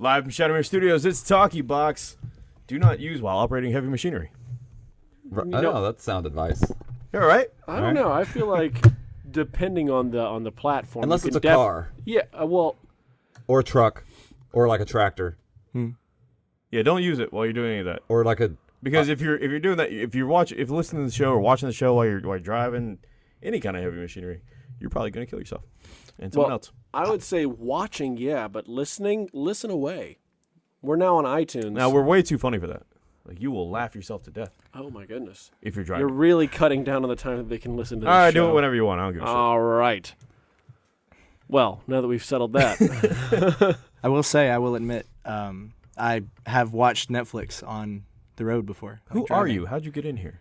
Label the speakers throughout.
Speaker 1: Live from Shadowmere Studios, it's Talkie Box. Do not use while operating heavy machinery.
Speaker 2: R- I know that's sound advice.
Speaker 1: You all right?
Speaker 3: I don't
Speaker 2: Right.
Speaker 3: know. I feel like depending on the on the platform,
Speaker 2: Unless it's a
Speaker 3: def-
Speaker 2: car
Speaker 3: Yeah. Uh, well,
Speaker 2: or a truck or like a tractor
Speaker 1: Yeah, don't use it while you're doing any of that.
Speaker 2: or like a
Speaker 1: Because if you're if you're doing that, if you're watching, if you're listening to the show or watching the show while you're while you're driving any kind of heavy machinery, you're probably going to kill yourself and someone
Speaker 3: Well,
Speaker 1: else.
Speaker 3: I would say watching, yeah, but listening, listen away. We're now on iTunes.
Speaker 1: Now we're way too funny for that. Like you will laugh yourself to death
Speaker 3: oh my goodness,
Speaker 1: if you're driving.
Speaker 3: you're really cutting down on the time that they can listen to.
Speaker 1: All
Speaker 3: This
Speaker 1: right, do
Speaker 3: show.
Speaker 1: it whenever you want. I don't give a shit.
Speaker 3: All right. Well, now that we've settled that,
Speaker 4: I will say, I will admit, um, I have watched Netflix on the road before.
Speaker 1: Who are you? How'd you get in here?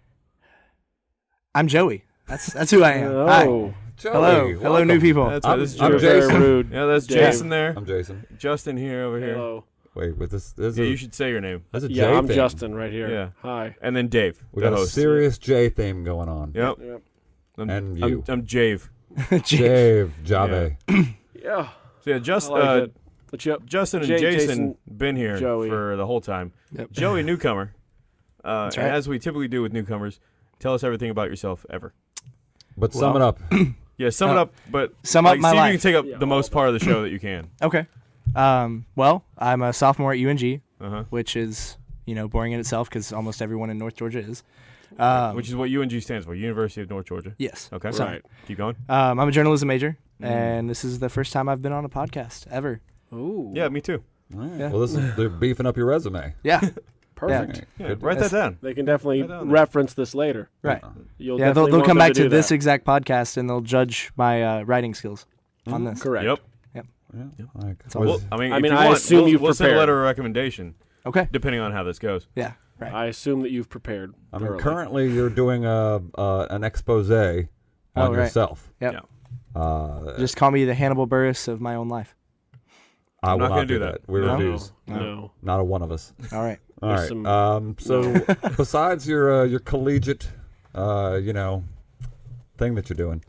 Speaker 4: I'm Joey. That's that's who I am. Hi.
Speaker 3: oh,
Speaker 4: Hello,
Speaker 2: Joey,
Speaker 4: hello, new
Speaker 2: welcome.
Speaker 4: people.
Speaker 1: That's right.
Speaker 2: I'm-
Speaker 1: This is
Speaker 2: I'm
Speaker 3: you're
Speaker 1: Jason.
Speaker 3: very
Speaker 2: Jason.
Speaker 3: rude.
Speaker 1: Yeah, that's
Speaker 3: Dave.
Speaker 1: Jason there.
Speaker 2: I'm Jason.
Speaker 1: Justin here over here.
Speaker 3: Hello.
Speaker 2: Wait, with this, this
Speaker 1: Yeah,
Speaker 2: is
Speaker 1: you should say your name.
Speaker 2: That's a
Speaker 3: Yeah,
Speaker 2: J
Speaker 3: I'm
Speaker 2: theme.
Speaker 3: Justin right here.
Speaker 1: Yeah.
Speaker 3: Hi.
Speaker 1: And then Dave,
Speaker 2: We
Speaker 1: the
Speaker 2: got a
Speaker 1: host.
Speaker 2: serious J theme going on.
Speaker 1: Yep.
Speaker 3: Yep.
Speaker 1: I'm,
Speaker 2: And
Speaker 1: I'm,
Speaker 2: you.
Speaker 1: I'm Jave.
Speaker 2: Jave, Jave.
Speaker 3: Yeah.
Speaker 1: So yeah, just
Speaker 3: I like
Speaker 1: uh,
Speaker 3: it. But yep.
Speaker 1: Justin and
Speaker 3: Jay,
Speaker 1: Jason,
Speaker 3: Jason,
Speaker 1: been here
Speaker 3: Joey.
Speaker 1: for the whole time.
Speaker 4: Yep.
Speaker 1: Joey, newcomer. Uh,
Speaker 4: That's
Speaker 1: and
Speaker 4: right.
Speaker 1: as we typically do with newcomers, tell us everything about yourself ever.
Speaker 2: But sum it up.
Speaker 1: Yeah, sum it
Speaker 4: Uh,
Speaker 1: up, but
Speaker 4: sum
Speaker 1: like,
Speaker 4: up my
Speaker 1: see if you can take up
Speaker 3: Yeah,
Speaker 1: the most part of the show that you can.
Speaker 4: Okay. Um, well, I'm a sophomore at UNG,
Speaker 1: Uh-huh.
Speaker 4: which is you know boring in itself because almost everyone in North Georgia is. Um,
Speaker 1: Which is what UNG stands for, University of North Georgia.
Speaker 4: yes.
Speaker 1: Okay.
Speaker 3: Right.
Speaker 1: Keep going.
Speaker 4: Um, I'm a journalism major,
Speaker 1: Mm.
Speaker 4: and this is the first time I've been on a podcast ever.
Speaker 3: Ooh.
Speaker 1: Yeah, me too.
Speaker 2: All right.
Speaker 4: Yeah.
Speaker 2: Well, this is, they're beefing up your resume.
Speaker 4: Yeah.
Speaker 3: Perfect.
Speaker 2: All right.
Speaker 1: Yeah, write that down.
Speaker 3: They can definitely
Speaker 1: down
Speaker 3: reference this later.
Speaker 4: right.
Speaker 3: You'll
Speaker 4: Yeah, they'll, they'll come back to,
Speaker 3: do
Speaker 4: this
Speaker 3: that.
Speaker 4: exact podcast and they'll judge my uh, writing skills on this.
Speaker 3: Correct.
Speaker 1: Yep.
Speaker 2: Yeah. All right.
Speaker 4: all.
Speaker 1: Well, I mean,
Speaker 3: I mean,
Speaker 1: you
Speaker 3: I
Speaker 1: want,
Speaker 3: assume
Speaker 1: we'll,
Speaker 3: you've
Speaker 1: we'll send a letter of recommendation,
Speaker 4: Okay.
Speaker 1: depending on how this goes.
Speaker 4: Yeah. Right.
Speaker 3: I assume that you've prepared.
Speaker 2: I mean,
Speaker 3: thoroughly.
Speaker 2: currently you're doing a uh, an expose on
Speaker 4: Oh, right.
Speaker 2: yourself.
Speaker 4: Yep.
Speaker 1: Yeah.
Speaker 2: Uh,
Speaker 4: Just call me the Hannibal Buress of my own life.
Speaker 2: I
Speaker 1: I'm
Speaker 2: will
Speaker 1: not gonna do that.
Speaker 2: We
Speaker 1: No.
Speaker 2: refuse.
Speaker 3: No.
Speaker 2: Not a one of us.
Speaker 4: All right.
Speaker 2: All
Speaker 3: There's
Speaker 2: right.
Speaker 3: some-
Speaker 2: Um, so besides your uh, your collegiate, uh, you know, thing that you're doing,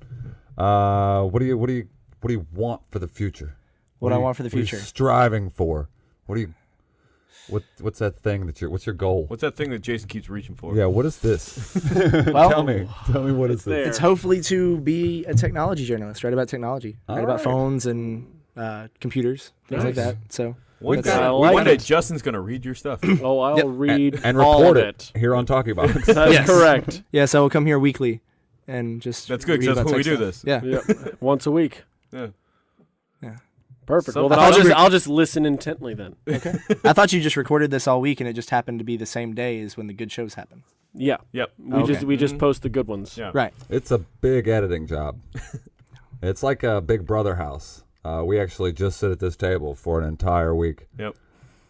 Speaker 2: uh, what do you what do you what do you want for the future?
Speaker 4: What
Speaker 2: do
Speaker 4: I want for the
Speaker 2: what are you
Speaker 4: future?
Speaker 2: striving for. What do you what what's that thing that you're what's your goal?
Speaker 1: What's that thing that Jason keeps reaching for?
Speaker 2: yeah, what is this?
Speaker 4: Well,
Speaker 2: tell me. Tell me what is
Speaker 3: there.
Speaker 2: this?
Speaker 4: It's hopefully to be a technology journalist, write about technology, write
Speaker 2: All
Speaker 4: about phones and uh, computers, things like that. So
Speaker 1: One
Speaker 2: We've
Speaker 1: day,
Speaker 2: got-
Speaker 3: I
Speaker 1: one day. Justin's gonna read your stuff.
Speaker 3: Oh, I'll
Speaker 4: Yep.
Speaker 3: read
Speaker 2: and
Speaker 3: all
Speaker 2: report
Speaker 3: of
Speaker 2: it here on Talkie Box.
Speaker 3: That's
Speaker 4: Yes.
Speaker 3: correct.
Speaker 4: yes, I will come here weekly and just
Speaker 1: That's good
Speaker 4: read
Speaker 1: because that's
Speaker 4: about
Speaker 1: when we do
Speaker 4: stuff.
Speaker 1: this.
Speaker 4: Yeah.
Speaker 3: Yep. Once a week.
Speaker 1: Yeah. Yeah.
Speaker 3: Perfect.
Speaker 1: So-
Speaker 3: well, then
Speaker 1: I
Speaker 3: I'll just
Speaker 4: you-
Speaker 3: I'll just listen intently then.
Speaker 4: Okay. I thought you just recorded this all week and it just happened to be the same day as when the good shows happen.
Speaker 3: Yeah.
Speaker 1: Yep.
Speaker 3: We
Speaker 4: Okay.
Speaker 3: just we just
Speaker 1: Mhm.
Speaker 3: post the good ones.
Speaker 1: Yeah.
Speaker 4: Right.
Speaker 2: It's a big editing job. it's like a Big Brother house. Uh, we actually just sit at this table for an entire week,
Speaker 1: Yep.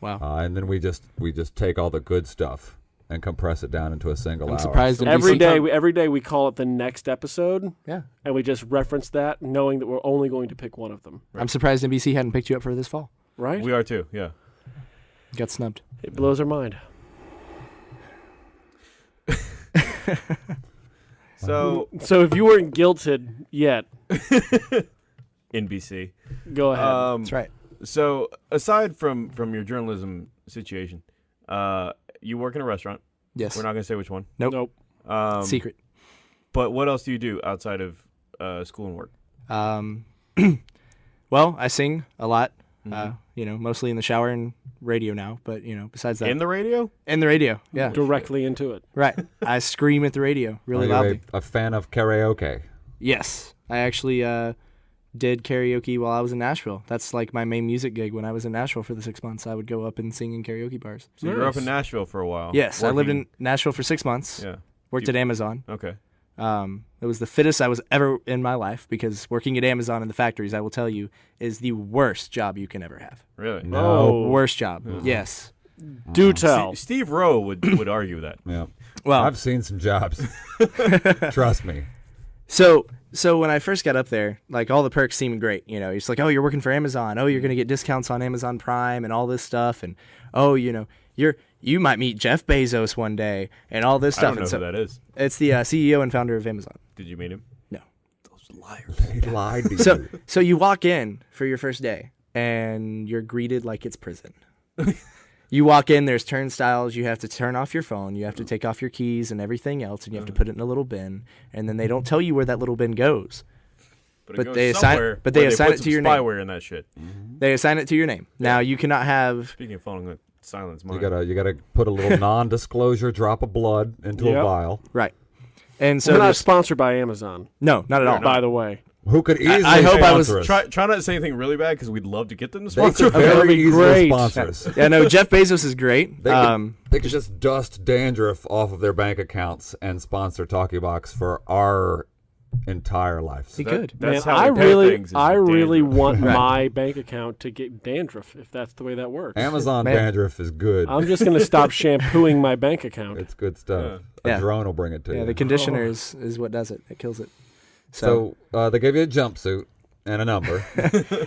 Speaker 4: Wow.
Speaker 2: uh, and then we just we just take all the good stuff and compress it down into a single
Speaker 4: I'm
Speaker 2: hour.
Speaker 4: surprised.
Speaker 1: So
Speaker 4: at
Speaker 3: Every
Speaker 4: least-
Speaker 3: day,
Speaker 1: sometime-
Speaker 3: we, every day we call it the next episode,
Speaker 4: Yeah.
Speaker 3: and we just reference that, knowing that we're only going to pick one of them.
Speaker 4: I'm surprised NBC hadn't picked you up for this fall.
Speaker 3: Right?
Speaker 1: We are too. Yeah.
Speaker 4: Got snubbed.
Speaker 3: it blows our mind.
Speaker 1: So
Speaker 3: So if you weren't guilted yet,
Speaker 1: NBC.
Speaker 3: Go ahead.
Speaker 1: Um,
Speaker 4: That's right.
Speaker 1: So aside from from your journalism situation, uh, you work in a restaurant.
Speaker 4: Yes.
Speaker 1: We're not gonna say which one.
Speaker 4: Nope.
Speaker 3: nope.
Speaker 1: Um,
Speaker 4: Secret.
Speaker 1: But what else do you do outside of uh, school and work?
Speaker 4: Um, well, I sing a lot.
Speaker 1: Mm-hmm.
Speaker 4: Uh, you know, mostly in the shower and radio now. But you know, besides that,
Speaker 1: In the radio?
Speaker 4: in the radio. Yeah.
Speaker 3: Directly into it.
Speaker 4: Right. I scream at the radio really
Speaker 2: Are you
Speaker 4: loudly.
Speaker 2: a, a fan of karaoke?
Speaker 4: Yes. I actually uh, did karaoke while I was in Nashville. That's like my main music gig when I was in Nashville for the six months. I would go up and sing in karaoke bars.
Speaker 1: So you grew up in Nashville for a while.
Speaker 4: Yes, I lived in Nashville for six months.
Speaker 1: Yeah.
Speaker 4: Worked
Speaker 1: You-
Speaker 4: at Amazon.
Speaker 1: Okay.
Speaker 4: Um, it was the fittest I was ever in my life because working at Amazon in the factories, I will tell you, is the worst job you can ever have.
Speaker 1: Really?
Speaker 3: Oh.
Speaker 4: Worst job. Yes.
Speaker 3: Do tell.
Speaker 1: Ste- Steve Rowe would would argue that.
Speaker 2: Yeah,
Speaker 4: Well,
Speaker 2: I've seen some jobs. Trust me.
Speaker 4: So so when I first got up there, like all the perks seemed great. You know, it's like, oh, you're working for Amazon. Oh, you're gonna get discounts on Amazon Prime and all this stuff. And oh, you know, you're you might meet Jeff Bezos one day and all this stuff.
Speaker 1: I
Speaker 4: stuff.
Speaker 1: don't know
Speaker 4: and so
Speaker 1: who that is.
Speaker 4: it's the uh, CEO and founder of Amazon.
Speaker 1: Did you meet him?
Speaker 4: No. Those liars.
Speaker 2: He lied to
Speaker 4: So
Speaker 2: you.
Speaker 4: so you walk in for your first day and you're greeted like it's prison. you walk in, there's turnstiles. You have to turn off your phone. You have to oh. take off your keys and everything else, and you have to uh-huh. put it in a little bin. And then they don't tell you where that little bin goes.
Speaker 1: But,
Speaker 4: But
Speaker 1: goes
Speaker 4: they assign- but they
Speaker 1: where
Speaker 4: assign
Speaker 1: put
Speaker 4: it to
Speaker 1: some
Speaker 4: your name.
Speaker 1: spyware in that shit. Mm-hmm.
Speaker 4: They assign it to your name. Now you cannot have
Speaker 1: Speaking of phone, I'm silence mine.
Speaker 2: You gotta you gotta put a little non-disclosure drop of blood into a vial.
Speaker 4: right. And so
Speaker 3: We're not sponsored by Amazon,
Speaker 4: no, not at all.
Speaker 3: by the way.
Speaker 2: Who could easily
Speaker 4: I hope I was-
Speaker 2: sponsor?
Speaker 1: Try, try not to say anything really bad because we'd love to get them to
Speaker 2: They
Speaker 1: sponsor.
Speaker 2: could
Speaker 1: us.
Speaker 3: that'd
Speaker 2: very
Speaker 3: be
Speaker 2: easily
Speaker 3: great.
Speaker 2: sponsor us.
Speaker 4: yeah, no, Jeff Bezos is great.
Speaker 2: They could,
Speaker 4: Um,
Speaker 2: they could just dust dandruff off of their bank accounts and sponsor Talkie Box for our entire lives.
Speaker 4: he
Speaker 1: That-
Speaker 4: could.
Speaker 1: That's
Speaker 3: Man,
Speaker 1: how
Speaker 3: I
Speaker 1: we pay
Speaker 3: really,
Speaker 1: things is
Speaker 3: I really want
Speaker 4: Right.
Speaker 3: my bank account to get dandruff if that's the way that works.
Speaker 2: Amazon
Speaker 4: Man.
Speaker 2: dandruff is good.
Speaker 3: I'm just gonna stop shampooing my bank account.
Speaker 2: it's good stuff.
Speaker 4: Yeah.
Speaker 2: A drone will bring it to
Speaker 4: Yeah,
Speaker 2: you.
Speaker 4: Yeah, the conditioner is, is what does it. It kills it. So,
Speaker 2: so uh, they gave you a jumpsuit and a number.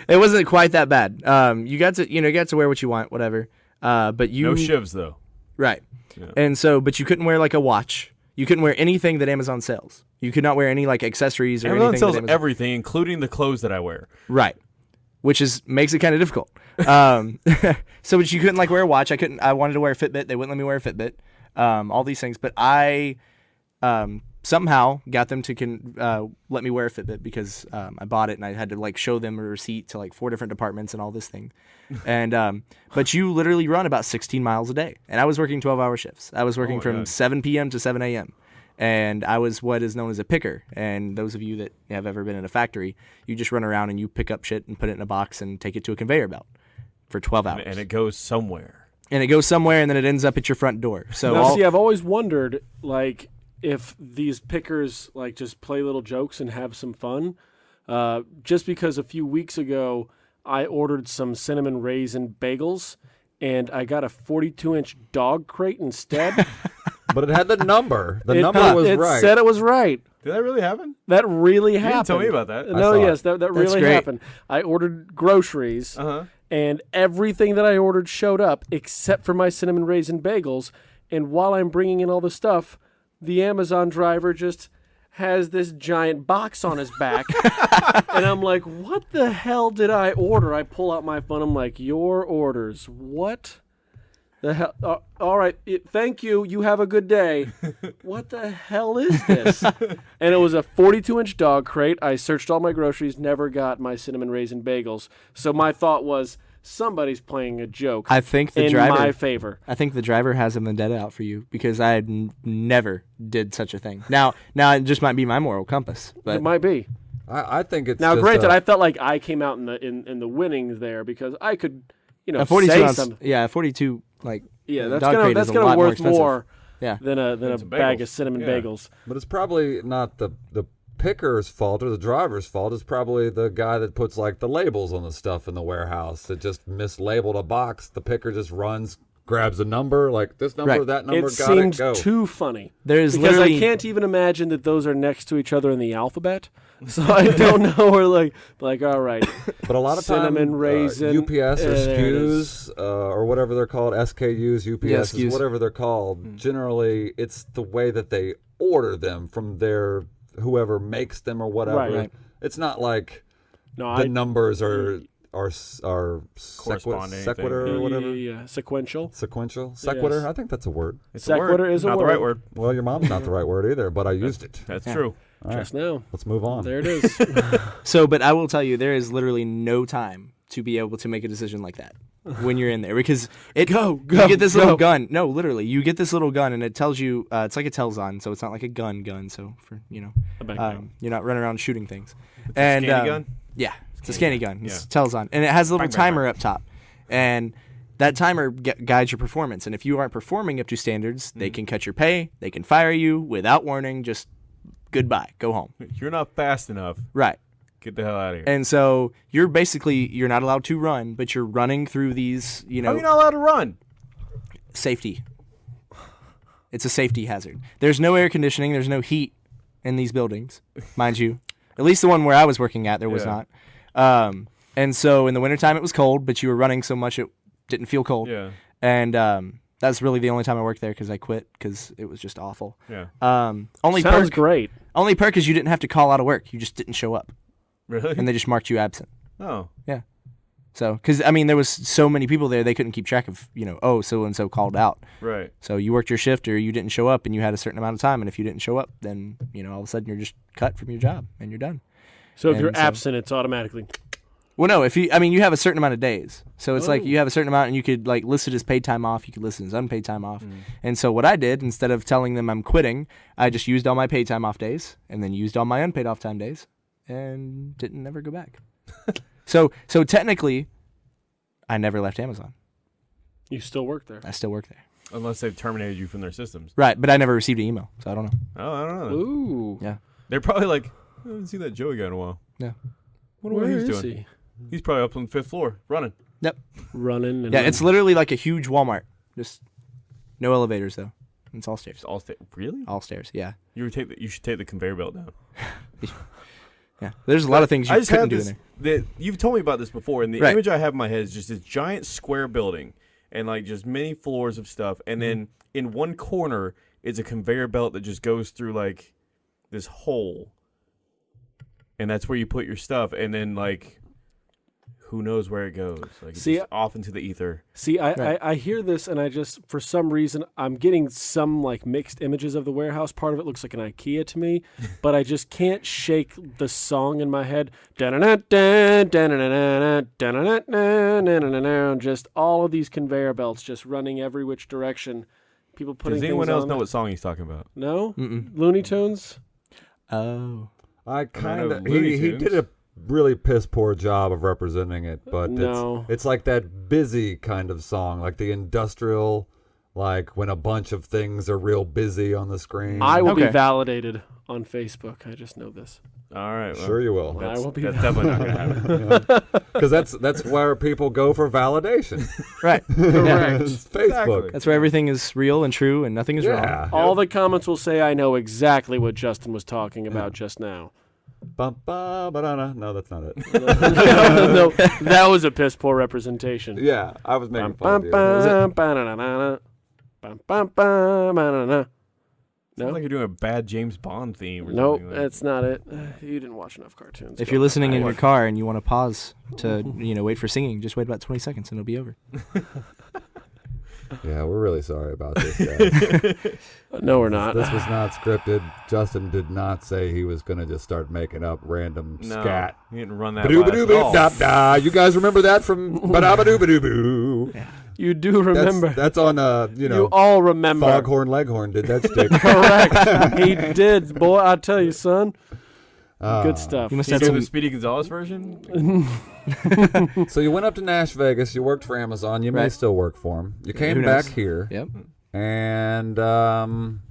Speaker 4: it wasn't quite that bad. Um, you got to you know you got to wear what you want, whatever. Uh, but you
Speaker 1: No shivs though.
Speaker 4: right,
Speaker 1: Yeah.
Speaker 4: and so but you couldn't wear like a watch. You couldn't wear anything that Amazon sells. You could not wear any like accessories or
Speaker 1: Amazon
Speaker 4: anything.
Speaker 1: sells
Speaker 4: that Amazon,
Speaker 1: everything, including the clothes that I wear.
Speaker 4: right, which is makes it kind of difficult. Um, so but you couldn't like wear a watch. I couldn't. I wanted to wear a Fitbit. They wouldn't let me wear a Fitbit. Um, all these things, but I um, somehow got them to can uh, let me wear a Fitbit because um, I bought it and I had to like show them a receipt to like four different departments and all this thing. and um, but you literally run about 16 miles a day, and I was working 12 hour shifts. I was working
Speaker 1: my
Speaker 4: from
Speaker 1: God.
Speaker 4: 7 p.m. to 7 a.m. And I was what is known as a picker. And those of you that have ever been in a factory, you just run around and you pick up shit and put it in a box and take it to a conveyor belt for 12 hours.
Speaker 1: And it goes somewhere.
Speaker 4: and it goes somewhere and then it ends up at your front door. So
Speaker 3: Now,
Speaker 4: all,
Speaker 3: see, I've always wondered, like, if these pickers like just play little jokes and have some fun. Uh, just because a few weeks ago I ordered some cinnamon raisin bagels, and I got a 42 inch dog crate instead.
Speaker 2: but it had the number. The
Speaker 3: it,
Speaker 2: number was
Speaker 3: it
Speaker 2: right.
Speaker 3: said it was right.
Speaker 1: Did that really happen?
Speaker 3: That really
Speaker 1: You
Speaker 3: happened.
Speaker 1: didn't tell me about that.
Speaker 3: No, yes, that, that really
Speaker 4: great.
Speaker 3: happened. I ordered groceries,
Speaker 1: Uh huh.
Speaker 3: and everything that I ordered showed up except for my cinnamon raisin bagels. And while I'm bringing in all the stuff, the Amazon driver just has this giant box on his back. and I'm like, what the hell did I order? I pull out my phone. I'm like, your orders. What? The hell? Uh, all right. it- thank you. You have a good day. what the hell is this? and it was a 42 inch dog crate. I searched all my groceries, never got my cinnamon raisin bagels. So my thought was, somebody's playing a joke
Speaker 4: I think the
Speaker 3: in
Speaker 4: driver
Speaker 3: my favor.
Speaker 4: I think the driver has a vendetta out for you because I never did such a thing. Now, now it just might be my moral compass, but
Speaker 3: it might be.
Speaker 2: I, I think it's
Speaker 3: Now,
Speaker 2: just
Speaker 3: granted,
Speaker 2: a-
Speaker 3: I felt like I came out in the in, in the winnings there because I could, you know,
Speaker 4: a
Speaker 3: say
Speaker 4: ounce,
Speaker 3: something.
Speaker 4: yeah, 42 like
Speaker 3: Yeah,
Speaker 4: uh,
Speaker 3: that's
Speaker 4: dog
Speaker 3: gonna
Speaker 4: crate
Speaker 3: that's gonna
Speaker 4: lot more
Speaker 3: worth more
Speaker 4: Yeah.
Speaker 3: than a than a
Speaker 1: some
Speaker 3: bag of cinnamon
Speaker 1: Yeah.
Speaker 3: bagels.
Speaker 2: But it's probably not the the picker's fault or the driver's fault. is probably the guy that puts like the labels on the stuff in the warehouse that just mislabeled a box. The picker just runs, grabs a number, like this number,
Speaker 4: Right.
Speaker 2: that number,
Speaker 3: It
Speaker 2: got
Speaker 3: seems
Speaker 2: it, go.
Speaker 3: too funny
Speaker 4: There's
Speaker 3: because I can't even imagine that those are next to each other in the alphabet. So I don't know. We're like like all right.
Speaker 2: but a lot of
Speaker 3: cinnamon
Speaker 2: time,
Speaker 3: raisin,
Speaker 2: uh, UPS or
Speaker 3: uh, there it
Speaker 2: SKUs uh, or whatever they're called, SKUs, UPS,
Speaker 4: Yeah,
Speaker 2: whatever they're called. Generally, it's the way that they order them from their whoever makes them or whatever.
Speaker 3: Right. Right.
Speaker 2: It's not like
Speaker 3: No,
Speaker 2: the
Speaker 3: I
Speaker 2: numbers are are are sequi-
Speaker 1: Corresponding
Speaker 2: sequitur
Speaker 3: yeah,
Speaker 2: or whatever.
Speaker 3: yeah, yeah. sequential.
Speaker 2: Sequential, sequitur.
Speaker 3: Yes.
Speaker 2: I think that's a word.
Speaker 1: It's
Speaker 3: Sequitur
Speaker 1: a word,
Speaker 3: is a
Speaker 1: not the right word.
Speaker 2: Well, your mom's not the right word either, but I used it.
Speaker 1: That's
Speaker 4: Yeah.
Speaker 1: true.
Speaker 2: All right,
Speaker 3: Just now.
Speaker 2: let's move on.
Speaker 3: There it is.
Speaker 4: So, but I will tell you, there is literally no time to be able to make a decision like that when you're in there because it
Speaker 3: Go,
Speaker 4: you get this
Speaker 3: go.
Speaker 4: little gun. No, literally, you get this little gun and it tells you uh, it's like a Telxon, so it's not like a gun gun. So for you know, um, you're not running around shooting things. and
Speaker 1: scanny
Speaker 4: um,
Speaker 1: gun?
Speaker 4: Yeah, it's a scanny gun. It's
Speaker 1: Yeah.
Speaker 4: Telxon, and it has a little
Speaker 1: Bang, bang,
Speaker 4: timer up top, and that timer gu- guides your performance. And if you aren't performing up to standards, they
Speaker 1: Mm-hmm.
Speaker 4: can cut your pay, they can fire you without warning. Just goodbye, go home.
Speaker 1: You're not fast enough.
Speaker 4: Right.
Speaker 1: Get the hell out of here.
Speaker 4: And so you're basically you're not allowed to run, but you're running through these, you
Speaker 1: How
Speaker 4: know,
Speaker 1: are you not allowed to run?
Speaker 4: safety. It's a safety hazard. There's no air conditioning, there's no heat in these buildings, mind you. At least the one where I was working at, there was
Speaker 1: Yeah.
Speaker 4: not. Um, and so in the wintertime it was cold, but you were running so much it didn't feel cold.
Speaker 1: Yeah.
Speaker 4: And um, that's really the only time I worked there because I quit because it was just awful.
Speaker 1: Yeah.
Speaker 4: Um, only
Speaker 3: Sounds
Speaker 4: perk,
Speaker 3: great.
Speaker 4: only perk is you didn't have to call out of work. You just didn't show up,
Speaker 1: Really?
Speaker 4: and they just marked you absent.
Speaker 1: oh.
Speaker 4: Yeah. So, because I mean, there was so many people there, they couldn't keep track of, you know, oh, so and so called out.
Speaker 1: Right.
Speaker 4: So you worked your shift or you didn't show up, and you had a certain amount of time, and if you didn't show up, then you know all of a sudden you're just cut from your job and you're done.
Speaker 3: So if you're
Speaker 4: so-
Speaker 3: absent, it's automatically.
Speaker 4: Well, no, if you, I mean, you have a certain amount of days, so it's like
Speaker 3: Oh.
Speaker 4: you have a certain amount, and you could like list it as paid time off. You could list it as unpaid time off.
Speaker 3: Mm.
Speaker 4: And so what I did instead of telling them I'm quitting, I just used all my paid time off days, and then used all my unpaid off time days, and didn't never go back. so, so technically, I never left Amazon.
Speaker 3: You still work there.
Speaker 4: I still work there.
Speaker 1: Unless they've terminated you from their systems.
Speaker 4: Right, but I never received an email, so I don't know.
Speaker 1: Oh, I don't know.
Speaker 3: Ooh.
Speaker 4: Yeah.
Speaker 1: They're probably like, I haven't seen that Joey guy in a while.
Speaker 4: Yeah.
Speaker 1: Wonder
Speaker 3: Where
Speaker 1: what he's
Speaker 3: is
Speaker 1: doing.
Speaker 3: he?
Speaker 1: He's probably up on the fifth floor running. Yep.
Speaker 3: running. And
Speaker 4: Yeah, it's literally like a huge Walmart. Just no elevators though. It's all stairs.
Speaker 1: Just all sta- really?
Speaker 4: All stairs. Yeah.
Speaker 1: You would take the, you should take the conveyor belt down.
Speaker 4: Yeah. There's a lot of things you
Speaker 1: I just
Speaker 4: couldn't
Speaker 1: have
Speaker 4: do
Speaker 1: this.
Speaker 4: in there.
Speaker 1: The, you've told me about this before, and the
Speaker 4: Right.
Speaker 1: image I have in my head is just this giant square building, and like just many floors of stuff, and
Speaker 4: Mm-hmm.
Speaker 1: then in one corner is a conveyor belt that just goes through like this hole, and that's where you put your stuff, and then like who knows where it goes? Like
Speaker 3: See,
Speaker 1: just off into the ether.
Speaker 3: See, I,
Speaker 4: Right.
Speaker 3: I, I hear this and I just, for some reason, I'm getting some like mixed images of the warehouse. Part of it looks like an IKEA to me, but I just can't shake the song in my head. Just all of these conveyor belts just running every which direction. People putting
Speaker 1: Does anyone else
Speaker 3: on
Speaker 1: know
Speaker 3: there.
Speaker 1: what song he's talking about?
Speaker 3: No?
Speaker 4: Mm-mm.
Speaker 3: Looney Tunes?
Speaker 4: Oh.
Speaker 2: I kind of he, he did a really piss poor job of representing it, but
Speaker 3: No.
Speaker 2: it's it's like that busy kind of song, like the industrial, like when a bunch of things are real busy on the screen.
Speaker 3: I will be validated on Facebook. I just know this.
Speaker 1: All right, well,
Speaker 2: sure you will,
Speaker 3: I will be
Speaker 1: that's definitely not gonna happen.
Speaker 2: because that's that's where people go for validation.
Speaker 4: Right.
Speaker 3: Correct.
Speaker 2: Facebook.
Speaker 1: Exactly.
Speaker 4: That's where everything is real and true and nothing is wrong.
Speaker 2: Yeah.
Speaker 3: All the comments will say I know exactly what Justin was talking about just now.
Speaker 2: Bum, ba, ba-da-da. No, that's not it.
Speaker 3: no, that was a piss poor representation.
Speaker 2: yeah, I was making
Speaker 3: Bum,
Speaker 2: fun
Speaker 3: bum,
Speaker 2: of you.
Speaker 1: Sounds
Speaker 3: No,
Speaker 1: like you're doing a bad James Bond theme. Or
Speaker 3: nope,
Speaker 1: something like
Speaker 3: that's not it. You didn't watch enough cartoons.
Speaker 4: If you're
Speaker 3: on.
Speaker 4: listening in your car and you want to pause to, you know, wait for singing, just wait about 20 seconds and it'll be over.
Speaker 2: Yeah, we're really sorry about this. Guys.
Speaker 3: no, we're not.
Speaker 2: this was not scripted. Justin did not say he was going to just start making up random
Speaker 1: No,
Speaker 2: scat.
Speaker 1: you didn't run that. by us at all.
Speaker 2: da, da. You guys remember that from Ba-da-ba-doo-ba-doo-boo?
Speaker 3: You do remember.
Speaker 2: that's on, uh, you know.
Speaker 3: You, all remember.
Speaker 2: Foghorn Leghorn did that stick.
Speaker 3: Correct. he did, boy. I tell you, son.
Speaker 2: Ah.
Speaker 3: Good stuff.
Speaker 4: You must have
Speaker 1: do
Speaker 4: some.
Speaker 1: the Speedy Gonzales version?
Speaker 2: So you went up to Nash Vegas. You worked for Amazon. You may still work for him. You came
Speaker 4: Who
Speaker 2: back here,
Speaker 4: Yep.
Speaker 2: and um,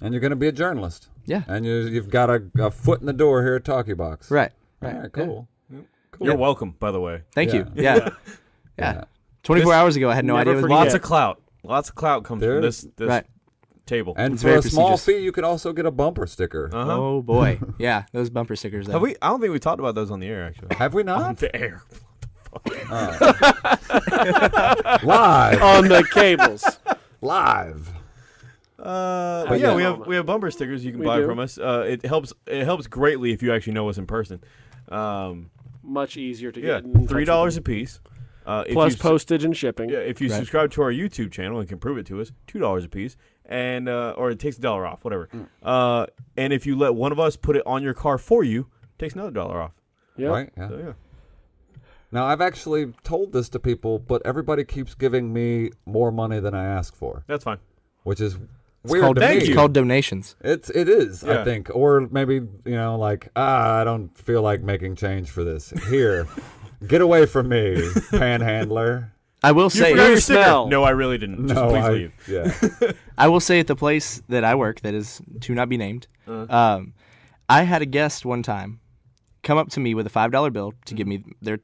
Speaker 2: and you're going to be a journalist.
Speaker 4: Yeah.
Speaker 2: And you, you've got a, a foot in the door here at Talkie Box.
Speaker 4: Right.
Speaker 2: All
Speaker 4: Right.
Speaker 2: right. Cool. Cool.
Speaker 1: You're welcome, by the way.
Speaker 4: Thank
Speaker 2: Yeah.
Speaker 4: you. Yeah. Yeah.
Speaker 2: Yeah.
Speaker 4: 24
Speaker 1: This-
Speaker 4: hours ago, I had no idea it was
Speaker 3: forget.
Speaker 1: Lots of clout. Lots of clout comes
Speaker 2: There
Speaker 1: from this this
Speaker 4: Right.
Speaker 1: Table.
Speaker 2: And
Speaker 4: It's
Speaker 2: for
Speaker 4: very
Speaker 2: a small fee, you could also get a bumper sticker.
Speaker 1: uh-huh.
Speaker 4: Oh boy. Yeah, those bumper stickers. Though.
Speaker 1: Have we? I don't think we talked about those on the air actually.
Speaker 2: Have we not?
Speaker 1: on the air.
Speaker 2: Live.
Speaker 3: On the cables.
Speaker 2: Live.
Speaker 1: Uh,
Speaker 3: But
Speaker 1: but yeah,
Speaker 3: yeah.
Speaker 1: we have we have bumper stickers you can
Speaker 3: We
Speaker 1: buy
Speaker 3: do.
Speaker 1: from us. Uh, it helps it helps greatly if you actually know us in person. Um,
Speaker 3: Much easier to
Speaker 1: yeah,
Speaker 3: get. in
Speaker 1: three dollars a piece. Uh, if
Speaker 3: plus
Speaker 1: you,
Speaker 3: postage and shipping.
Speaker 1: Yeah, if you
Speaker 4: Right.
Speaker 1: subscribe to our YouTube channel and can prove it to us, two dollars a piece, and uh, or it takes a dollar off, whatever. Uh, and if you let one of us put it on your car for you, it takes another dollar off.
Speaker 3: Yep.
Speaker 2: Right? Yeah.
Speaker 1: So yeah,
Speaker 2: Now, I've actually told this to people, but everybody keeps giving me more money than I ask for,
Speaker 1: that's fine.
Speaker 2: which is
Speaker 4: It's
Speaker 2: weird
Speaker 4: called,
Speaker 2: to
Speaker 1: Thank
Speaker 2: me.
Speaker 4: it's
Speaker 1: you.
Speaker 4: called donations.
Speaker 2: It's it is,
Speaker 1: Yeah.
Speaker 2: I think, or maybe you know, like ah, I don't feel like making change for this. Here, get away from me, panhandler.
Speaker 4: I will
Speaker 1: You
Speaker 4: say,
Speaker 1: forgot your smell. No, I really didn't. Just
Speaker 2: no,
Speaker 1: please
Speaker 2: I,
Speaker 1: leave.
Speaker 2: yeah,
Speaker 4: I will say at the place that I work, that is to not be named,
Speaker 1: Uh.
Speaker 4: um, I had a guest one time come up to me with a five dollar bill to give me their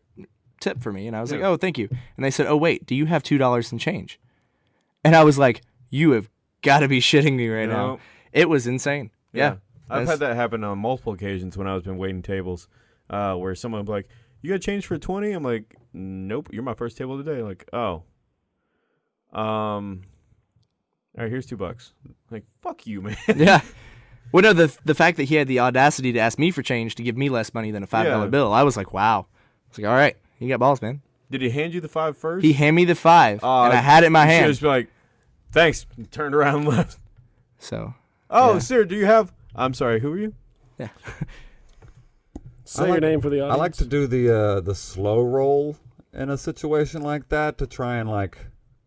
Speaker 4: tip for me, and I was like, "Oh, thank you." And they said, "Oh, wait, do you have two dollars in change?" And I was like, "You have got to be shitting me right now." It was insane. Yeah,
Speaker 1: I've
Speaker 4: That's-
Speaker 1: had that happen on multiple occasions when I was been waiting tables, uh, where someone be like, "You got change for twenty? I'm like, "Nope, you're my first table today." Like, oh, um, all right, here's two bucks. Like, fuck you, man.
Speaker 4: yeah. Well, no, the the fact that he had the audacity to ask me for change to give me less money than a five dollar
Speaker 1: Yeah.
Speaker 4: bill, I was like, wow. I was like, all right, He got balls, man.
Speaker 1: Did he hand you the five first?
Speaker 4: He handed me the five,
Speaker 1: Uh,
Speaker 4: and I had it in my hand.
Speaker 1: just was like, thanks. and Turned around and left.
Speaker 4: So
Speaker 1: Oh,
Speaker 4: Yeah.
Speaker 1: sir, do you have? I'm sorry. Who are you?
Speaker 3: Say
Speaker 2: I
Speaker 3: your
Speaker 2: like-
Speaker 3: name for the audience.
Speaker 2: I like to do the uh, the slow roll in a situation like that to try and like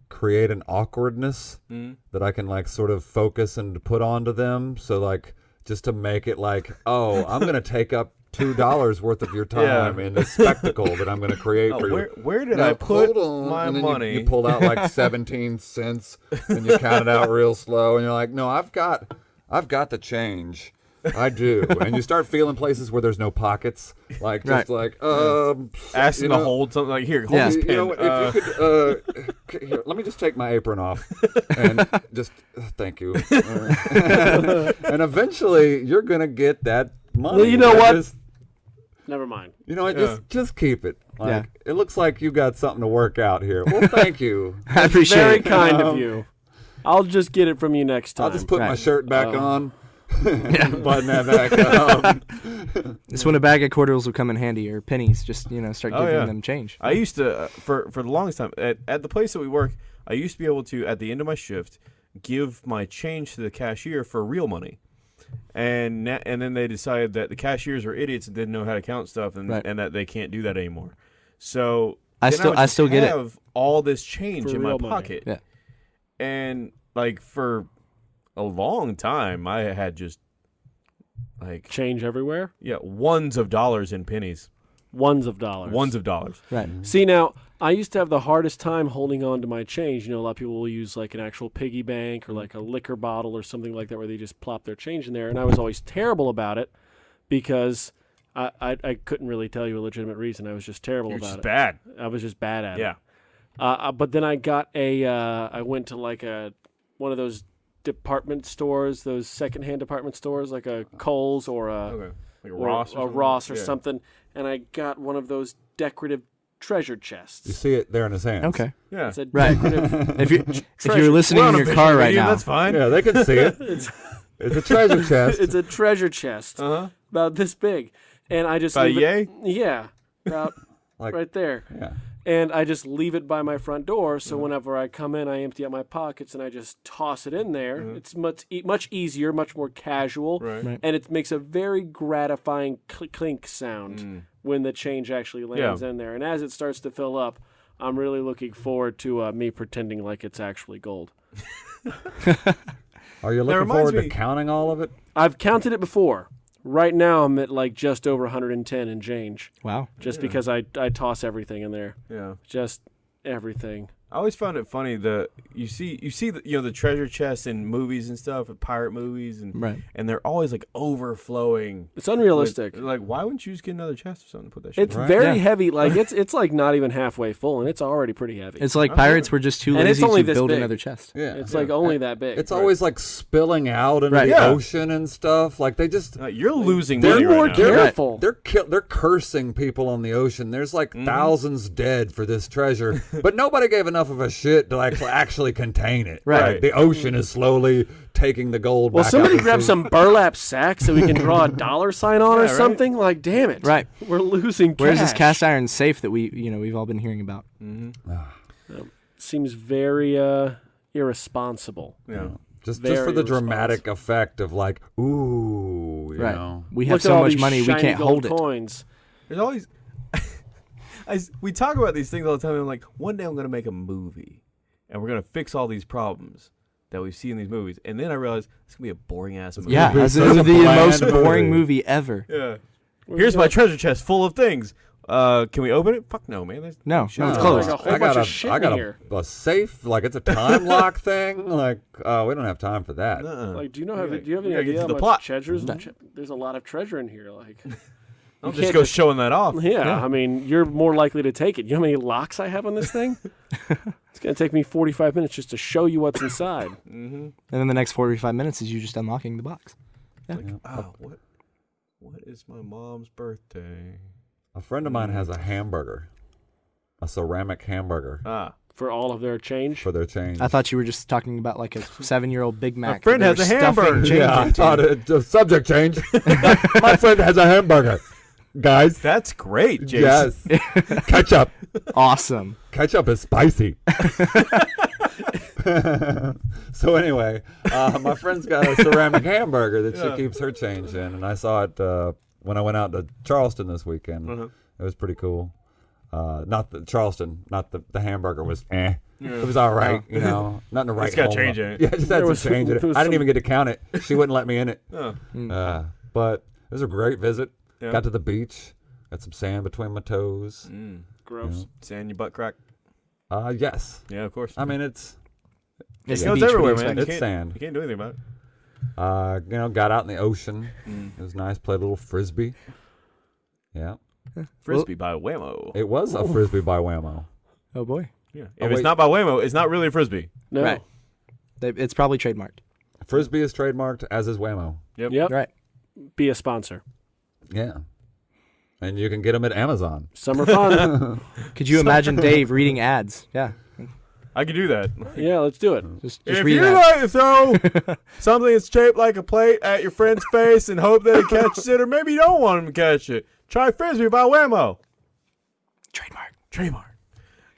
Speaker 2: create an awkwardness
Speaker 1: Mm.
Speaker 2: that I can like sort of focus and put onto them. So like just to make it like, oh, I'm gonna take up two dollars worth of your time
Speaker 1: Yeah.
Speaker 2: in this spectacle that I'm gonna create
Speaker 1: Oh,
Speaker 2: for you.
Speaker 1: where where did
Speaker 2: Now,
Speaker 1: I put
Speaker 2: on.
Speaker 1: my
Speaker 2: and then you-
Speaker 1: money?
Speaker 2: You, pulled out like 17 cents and you count it out real slow and you're like, no, I've got, I've got the change. I do. and you start feeling places where there's no pockets, like just
Speaker 4: Right.
Speaker 2: like, um,
Speaker 1: Asking
Speaker 2: you
Speaker 1: to
Speaker 2: know,
Speaker 1: hold something like here, hold
Speaker 4: Yeah.
Speaker 1: this
Speaker 2: you know, what,
Speaker 1: Uh,
Speaker 2: if you could, uh, c- here, let me just take my apron off and just uh, thank you. Uh, and eventually, you're gonna get that money.
Speaker 3: Well, you know what?
Speaker 2: just-
Speaker 3: Never mind.
Speaker 2: you know, what,
Speaker 1: Yeah.
Speaker 2: just just keep it. Like,
Speaker 4: Yeah.
Speaker 2: It looks like you got something to work out here. Well, thank you.
Speaker 4: I appreciate
Speaker 3: Very
Speaker 4: it.
Speaker 3: kind of
Speaker 2: Um,
Speaker 3: you. I'll just get it from you next time.
Speaker 2: I'll just put my shirt back
Speaker 3: Um,
Speaker 2: on. Button that back up.
Speaker 4: It's when a bag of quarters will come in handy or pennies. Just you know, start
Speaker 1: Oh,
Speaker 4: giving
Speaker 1: yeah.
Speaker 4: them change.
Speaker 1: I used to uh, for for the longest time at, at the place that we work. I used to be able to at the end of my shift give my change to the cashier for real money, and na- and then they decided that the cashiers were idiots and didn't know how to count stuff, and
Speaker 4: Right.
Speaker 1: and that they can't do that anymore. So
Speaker 4: I
Speaker 1: then
Speaker 4: still-
Speaker 1: would
Speaker 4: I still get it.
Speaker 1: all this change
Speaker 3: For
Speaker 1: in my
Speaker 3: real money.
Speaker 1: pocket,
Speaker 4: Yeah.
Speaker 1: and like for a long time, I had just like
Speaker 3: Change everywhere.
Speaker 1: yeah ones of dollars in pennies,
Speaker 3: Ones of dollars.
Speaker 1: ones of dollars.
Speaker 4: Right.
Speaker 3: See now, I used to have the hardest time holding on to my change. You know, a lot of people will use like an actual piggy bank or like a liquor bottle or something like that, where they just plop their change in there. And I was always terrible about it because I I, I couldn't really tell you a legitimate reason. I was just terrible
Speaker 1: You're
Speaker 3: about
Speaker 1: just
Speaker 3: it.
Speaker 1: bad.
Speaker 3: I was just bad at it.
Speaker 1: Yeah.
Speaker 3: Uh, uh, but then I got a. Uh, I went to like a one of those department stores, those secondhand department stores, like a Kohl's or a
Speaker 1: Okay. Like a
Speaker 3: or
Speaker 1: Ross or
Speaker 3: a
Speaker 1: something?
Speaker 3: Ross or
Speaker 1: Yeah.
Speaker 3: something, and I got one of those decorative treasure chests.
Speaker 2: You see it there in his hands.
Speaker 4: Okay.
Speaker 1: Yeah.
Speaker 3: It's a
Speaker 4: Right. If you if you're listening in your car right
Speaker 1: medium,
Speaker 4: now,
Speaker 1: That's fine.
Speaker 2: Yeah, they can see it.
Speaker 3: it's
Speaker 2: It's a treasure chest.
Speaker 3: it's a treasure chest
Speaker 1: Uh huh.
Speaker 3: about this big, and I just
Speaker 1: About
Speaker 3: leave
Speaker 1: yay?
Speaker 3: it, yeah, about
Speaker 2: like,
Speaker 3: right there,
Speaker 2: yeah.
Speaker 3: And I just leave it by my front door. So
Speaker 1: Mm-hmm.
Speaker 3: whenever I come in, I empty out my pockets and I just toss it in there.
Speaker 1: Mhm.
Speaker 3: It's much e- much easier, much more casual,
Speaker 1: Right.
Speaker 4: Right.
Speaker 3: and it makes a very gratifying cl- clink sound
Speaker 1: Mm.
Speaker 3: when the change actually lands in there. And as it starts to fill up, I'm really looking forward to uh, me pretending like it's actually gold.
Speaker 2: Are you looking
Speaker 1: reminds
Speaker 2: forward to counting all of it?
Speaker 3: I've counted it before. Right now, I'm at like just over 110 and change,
Speaker 4: wow.
Speaker 3: just
Speaker 1: Yeah.
Speaker 3: because I I toss everything in there,
Speaker 1: Yeah.
Speaker 3: just everything.
Speaker 1: I always found it funny the you see you see the, you know the treasure chests in movies and stuff, pirate movies, and
Speaker 4: Right.
Speaker 1: and they're always like overflowing.
Speaker 3: It's unrealistic.
Speaker 1: with- like, why wouldn't you just get another chest or something to put that shit?
Speaker 3: It's
Speaker 1: in?
Speaker 2: Right.
Speaker 3: very
Speaker 4: Yeah.
Speaker 3: heavy. Like it's it's like not even halfway full, and it's already pretty heavy.
Speaker 4: It's like
Speaker 1: Oh,
Speaker 4: pirates were just too
Speaker 3: And it's
Speaker 4: lazy
Speaker 3: only
Speaker 4: to
Speaker 3: this
Speaker 4: build
Speaker 3: big.
Speaker 4: another chest.
Speaker 2: Yeah.
Speaker 3: It's like only that big.
Speaker 2: It's always like spilling out into
Speaker 4: Right.
Speaker 2: the
Speaker 1: Yeah.
Speaker 2: ocean and stuff. Like they just
Speaker 1: Uh, you're losing
Speaker 2: They're
Speaker 1: money
Speaker 3: more
Speaker 1: right now.
Speaker 3: careful.
Speaker 2: they're they're kill, they're cursing people on the ocean. There's like
Speaker 1: Mm-hmm.
Speaker 2: thousands dead for this treasure, but nobody gave enough of a shit to like actually contain it.
Speaker 4: Right.
Speaker 2: Like, the ocean is slowly taking the gold.
Speaker 3: well,
Speaker 2: back
Speaker 3: somebody
Speaker 2: out
Speaker 3: grab
Speaker 2: sea.
Speaker 3: some burlap sacks so we can draw a dollar sign on
Speaker 1: Yeah,
Speaker 3: or
Speaker 1: right.
Speaker 3: something. Like, damn it!
Speaker 4: Right.
Speaker 3: We're losing.
Speaker 4: Where's this cast iron safe that we you know we've all been hearing about?
Speaker 3: Seems very uh, irresponsible.
Speaker 1: Yeah.
Speaker 2: Just just for the dramatic effect of like, ooh, you
Speaker 4: Right.
Speaker 2: know.
Speaker 4: We have
Speaker 3: at
Speaker 4: so much money we can't
Speaker 3: gold
Speaker 4: hold it.
Speaker 3: Coins.
Speaker 1: There's always. I s we talk about these things all the time. And I'm like, one day I'm gonna make a movie, and we're gonna fix all these problems that we see in these movies. And then I realized it's gonna be a boring ass movie.
Speaker 4: Yeah,
Speaker 2: Movie
Speaker 4: as
Speaker 2: such
Speaker 4: in
Speaker 2: a
Speaker 4: the most boring
Speaker 2: movie.
Speaker 4: movie ever.
Speaker 1: Yeah. Here's my treasure chest full of things. Uh, can we open it? Fuck no, man. There's
Speaker 4: No, no, it's
Speaker 3: closed. Like
Speaker 2: I got
Speaker 3: bunch
Speaker 2: a,
Speaker 3: of shit
Speaker 2: I
Speaker 3: in
Speaker 2: got a, a safe, like it's a time lock thing. Like, uh, we don't have time for that.
Speaker 1: Uh-uh.
Speaker 3: Like, do you know? Have,
Speaker 1: We
Speaker 3: do you have any
Speaker 1: we gotta
Speaker 3: idea how
Speaker 1: the
Speaker 3: much
Speaker 1: plot.
Speaker 3: treasures?
Speaker 4: No.
Speaker 3: tre- There's a lot of treasure in here. Like,
Speaker 1: I'll just go
Speaker 3: just-
Speaker 1: showing that off.
Speaker 3: yeah, I mean, you're more likely to take it. You know how many locks I have on this thing? it's gonna take me 45 minutes just to show you what's inside.
Speaker 1: Mm-hmm.
Speaker 4: And then the next 45 minutes is you just unlocking the box.
Speaker 1: Like, oh, what? What is my mom's birthday?
Speaker 2: A friend of mine has a hamburger, a ceramic hamburger
Speaker 1: Ah,
Speaker 3: for all of their change.
Speaker 2: for their change.
Speaker 4: I thought you were just talking about like a seven-year-old Big Mac. that
Speaker 1: friend has a hamburger.
Speaker 2: yeah, I thought it, the subject change. My friend has a hamburger. Guys.
Speaker 1: That's great, Jason.
Speaker 2: Yes. Ketchup.
Speaker 4: Awesome.
Speaker 2: Ketchup is spicy. so anyway, uh, my friend's got a ceramic hamburger that
Speaker 1: Yeah.
Speaker 2: she keeps her change in, and I saw it uh, when I went out to Charleston this weekend.
Speaker 1: Uh-huh.
Speaker 2: It was pretty cool. Uh, not the Charleston, not the the hamburger was eh. It was all right, you know, nothing to write.
Speaker 1: Just gotta change
Speaker 2: about.
Speaker 1: it.
Speaker 2: Yeah, just had
Speaker 3: There
Speaker 2: to change
Speaker 3: some-
Speaker 2: it. I didn't
Speaker 3: some-
Speaker 2: even get to count it. She wouldn't let me in it.
Speaker 1: Oh,
Speaker 2: Uh, but it was a great visit.
Speaker 1: Yeah.
Speaker 2: Got to the beach. Got some sand between my toes.
Speaker 1: mm.
Speaker 3: Gross.
Speaker 1: Sand your butt crack.
Speaker 2: Uh, yes.
Speaker 1: Yeah, of course.
Speaker 2: I mean, it's
Speaker 4: It's
Speaker 1: you
Speaker 4: the beach, what do you
Speaker 1: everywhere,
Speaker 4: expect?
Speaker 1: man.
Speaker 2: It's
Speaker 1: can't,
Speaker 2: sand.
Speaker 1: You can't do anything about it.
Speaker 2: Uh, you know, got out in the ocean.
Speaker 1: Mm.
Speaker 2: It was nice. Played a little frisbee. Yeah,
Speaker 1: Frisbee by Wham-O.
Speaker 2: it was a frisbee by Wham-O.
Speaker 4: Oh boy.
Speaker 1: yeah.
Speaker 2: Oh,
Speaker 1: If it's not by Wham-O, it's not really a frisbee.
Speaker 3: No.
Speaker 4: Right. They- It's probably trademarked.
Speaker 2: Frisbee is trademarked, as is Wham-O.
Speaker 1: Yep.
Speaker 3: Yep.
Speaker 4: Right.
Speaker 3: Be a sponsor.
Speaker 2: Yeah, and you can get them at Amazon.
Speaker 3: Summer fun.
Speaker 4: Could you imagine Dave reading ads? Yeah.
Speaker 1: I could do that.
Speaker 3: yeah, let's do it.
Speaker 4: Just, just
Speaker 1: if
Speaker 4: read
Speaker 1: you
Speaker 4: ads.
Speaker 1: like to throw something that's shaped like a plate at your friend's face and hope that he catches it, or maybe you don't want him to catch it, try Frisbee by Wham-O.
Speaker 4: Trademark.
Speaker 1: Trademark.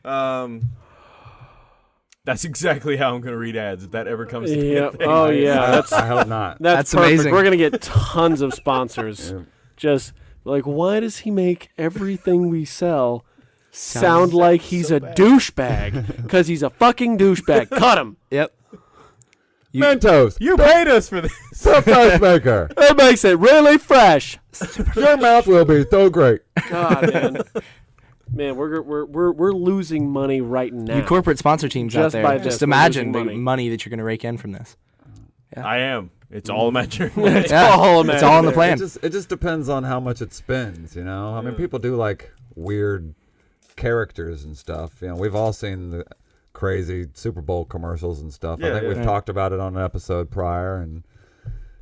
Speaker 1: Um, that's exactly how I'm going to read ads if that ever comes to be
Speaker 3: Yep.
Speaker 1: thing.
Speaker 3: Oh yeah,
Speaker 2: I,
Speaker 3: that's
Speaker 2: I hope not.
Speaker 3: that's,
Speaker 4: That's amazing.
Speaker 3: We're gonna get tons of sponsors.
Speaker 2: Yeah.
Speaker 3: Just like, why does he make everything we sell sound like he's a douchebag? Because he's a fucking douchebag. Cut him.
Speaker 4: Yep. You-
Speaker 2: Mentos,
Speaker 1: You paid us for this.
Speaker 2: surprise maker.
Speaker 3: It makes it really fresh.
Speaker 2: Your mouth will be so great.
Speaker 3: God, man. Man, we're we're we're we're losing money right now.
Speaker 4: You corporate sponsor teams out
Speaker 3: Just
Speaker 4: there.
Speaker 3: by
Speaker 4: Just
Speaker 3: this,
Speaker 4: imagine the money.
Speaker 3: money.
Speaker 4: that you're going to rake in from this.
Speaker 1: I am. It's all imaginary.
Speaker 3: it's
Speaker 4: Yeah,
Speaker 3: all
Speaker 4: it's all in the
Speaker 3: imaginary.
Speaker 4: plan.
Speaker 2: It just it just depends on how much it spends, you know. I mean, people do like weird characters and stuff. You know, we've all seen the crazy Super Bowl commercials and stuff. I think
Speaker 1: yeah.
Speaker 2: we've
Speaker 4: Yeah.
Speaker 2: talked about it on an episode prior, and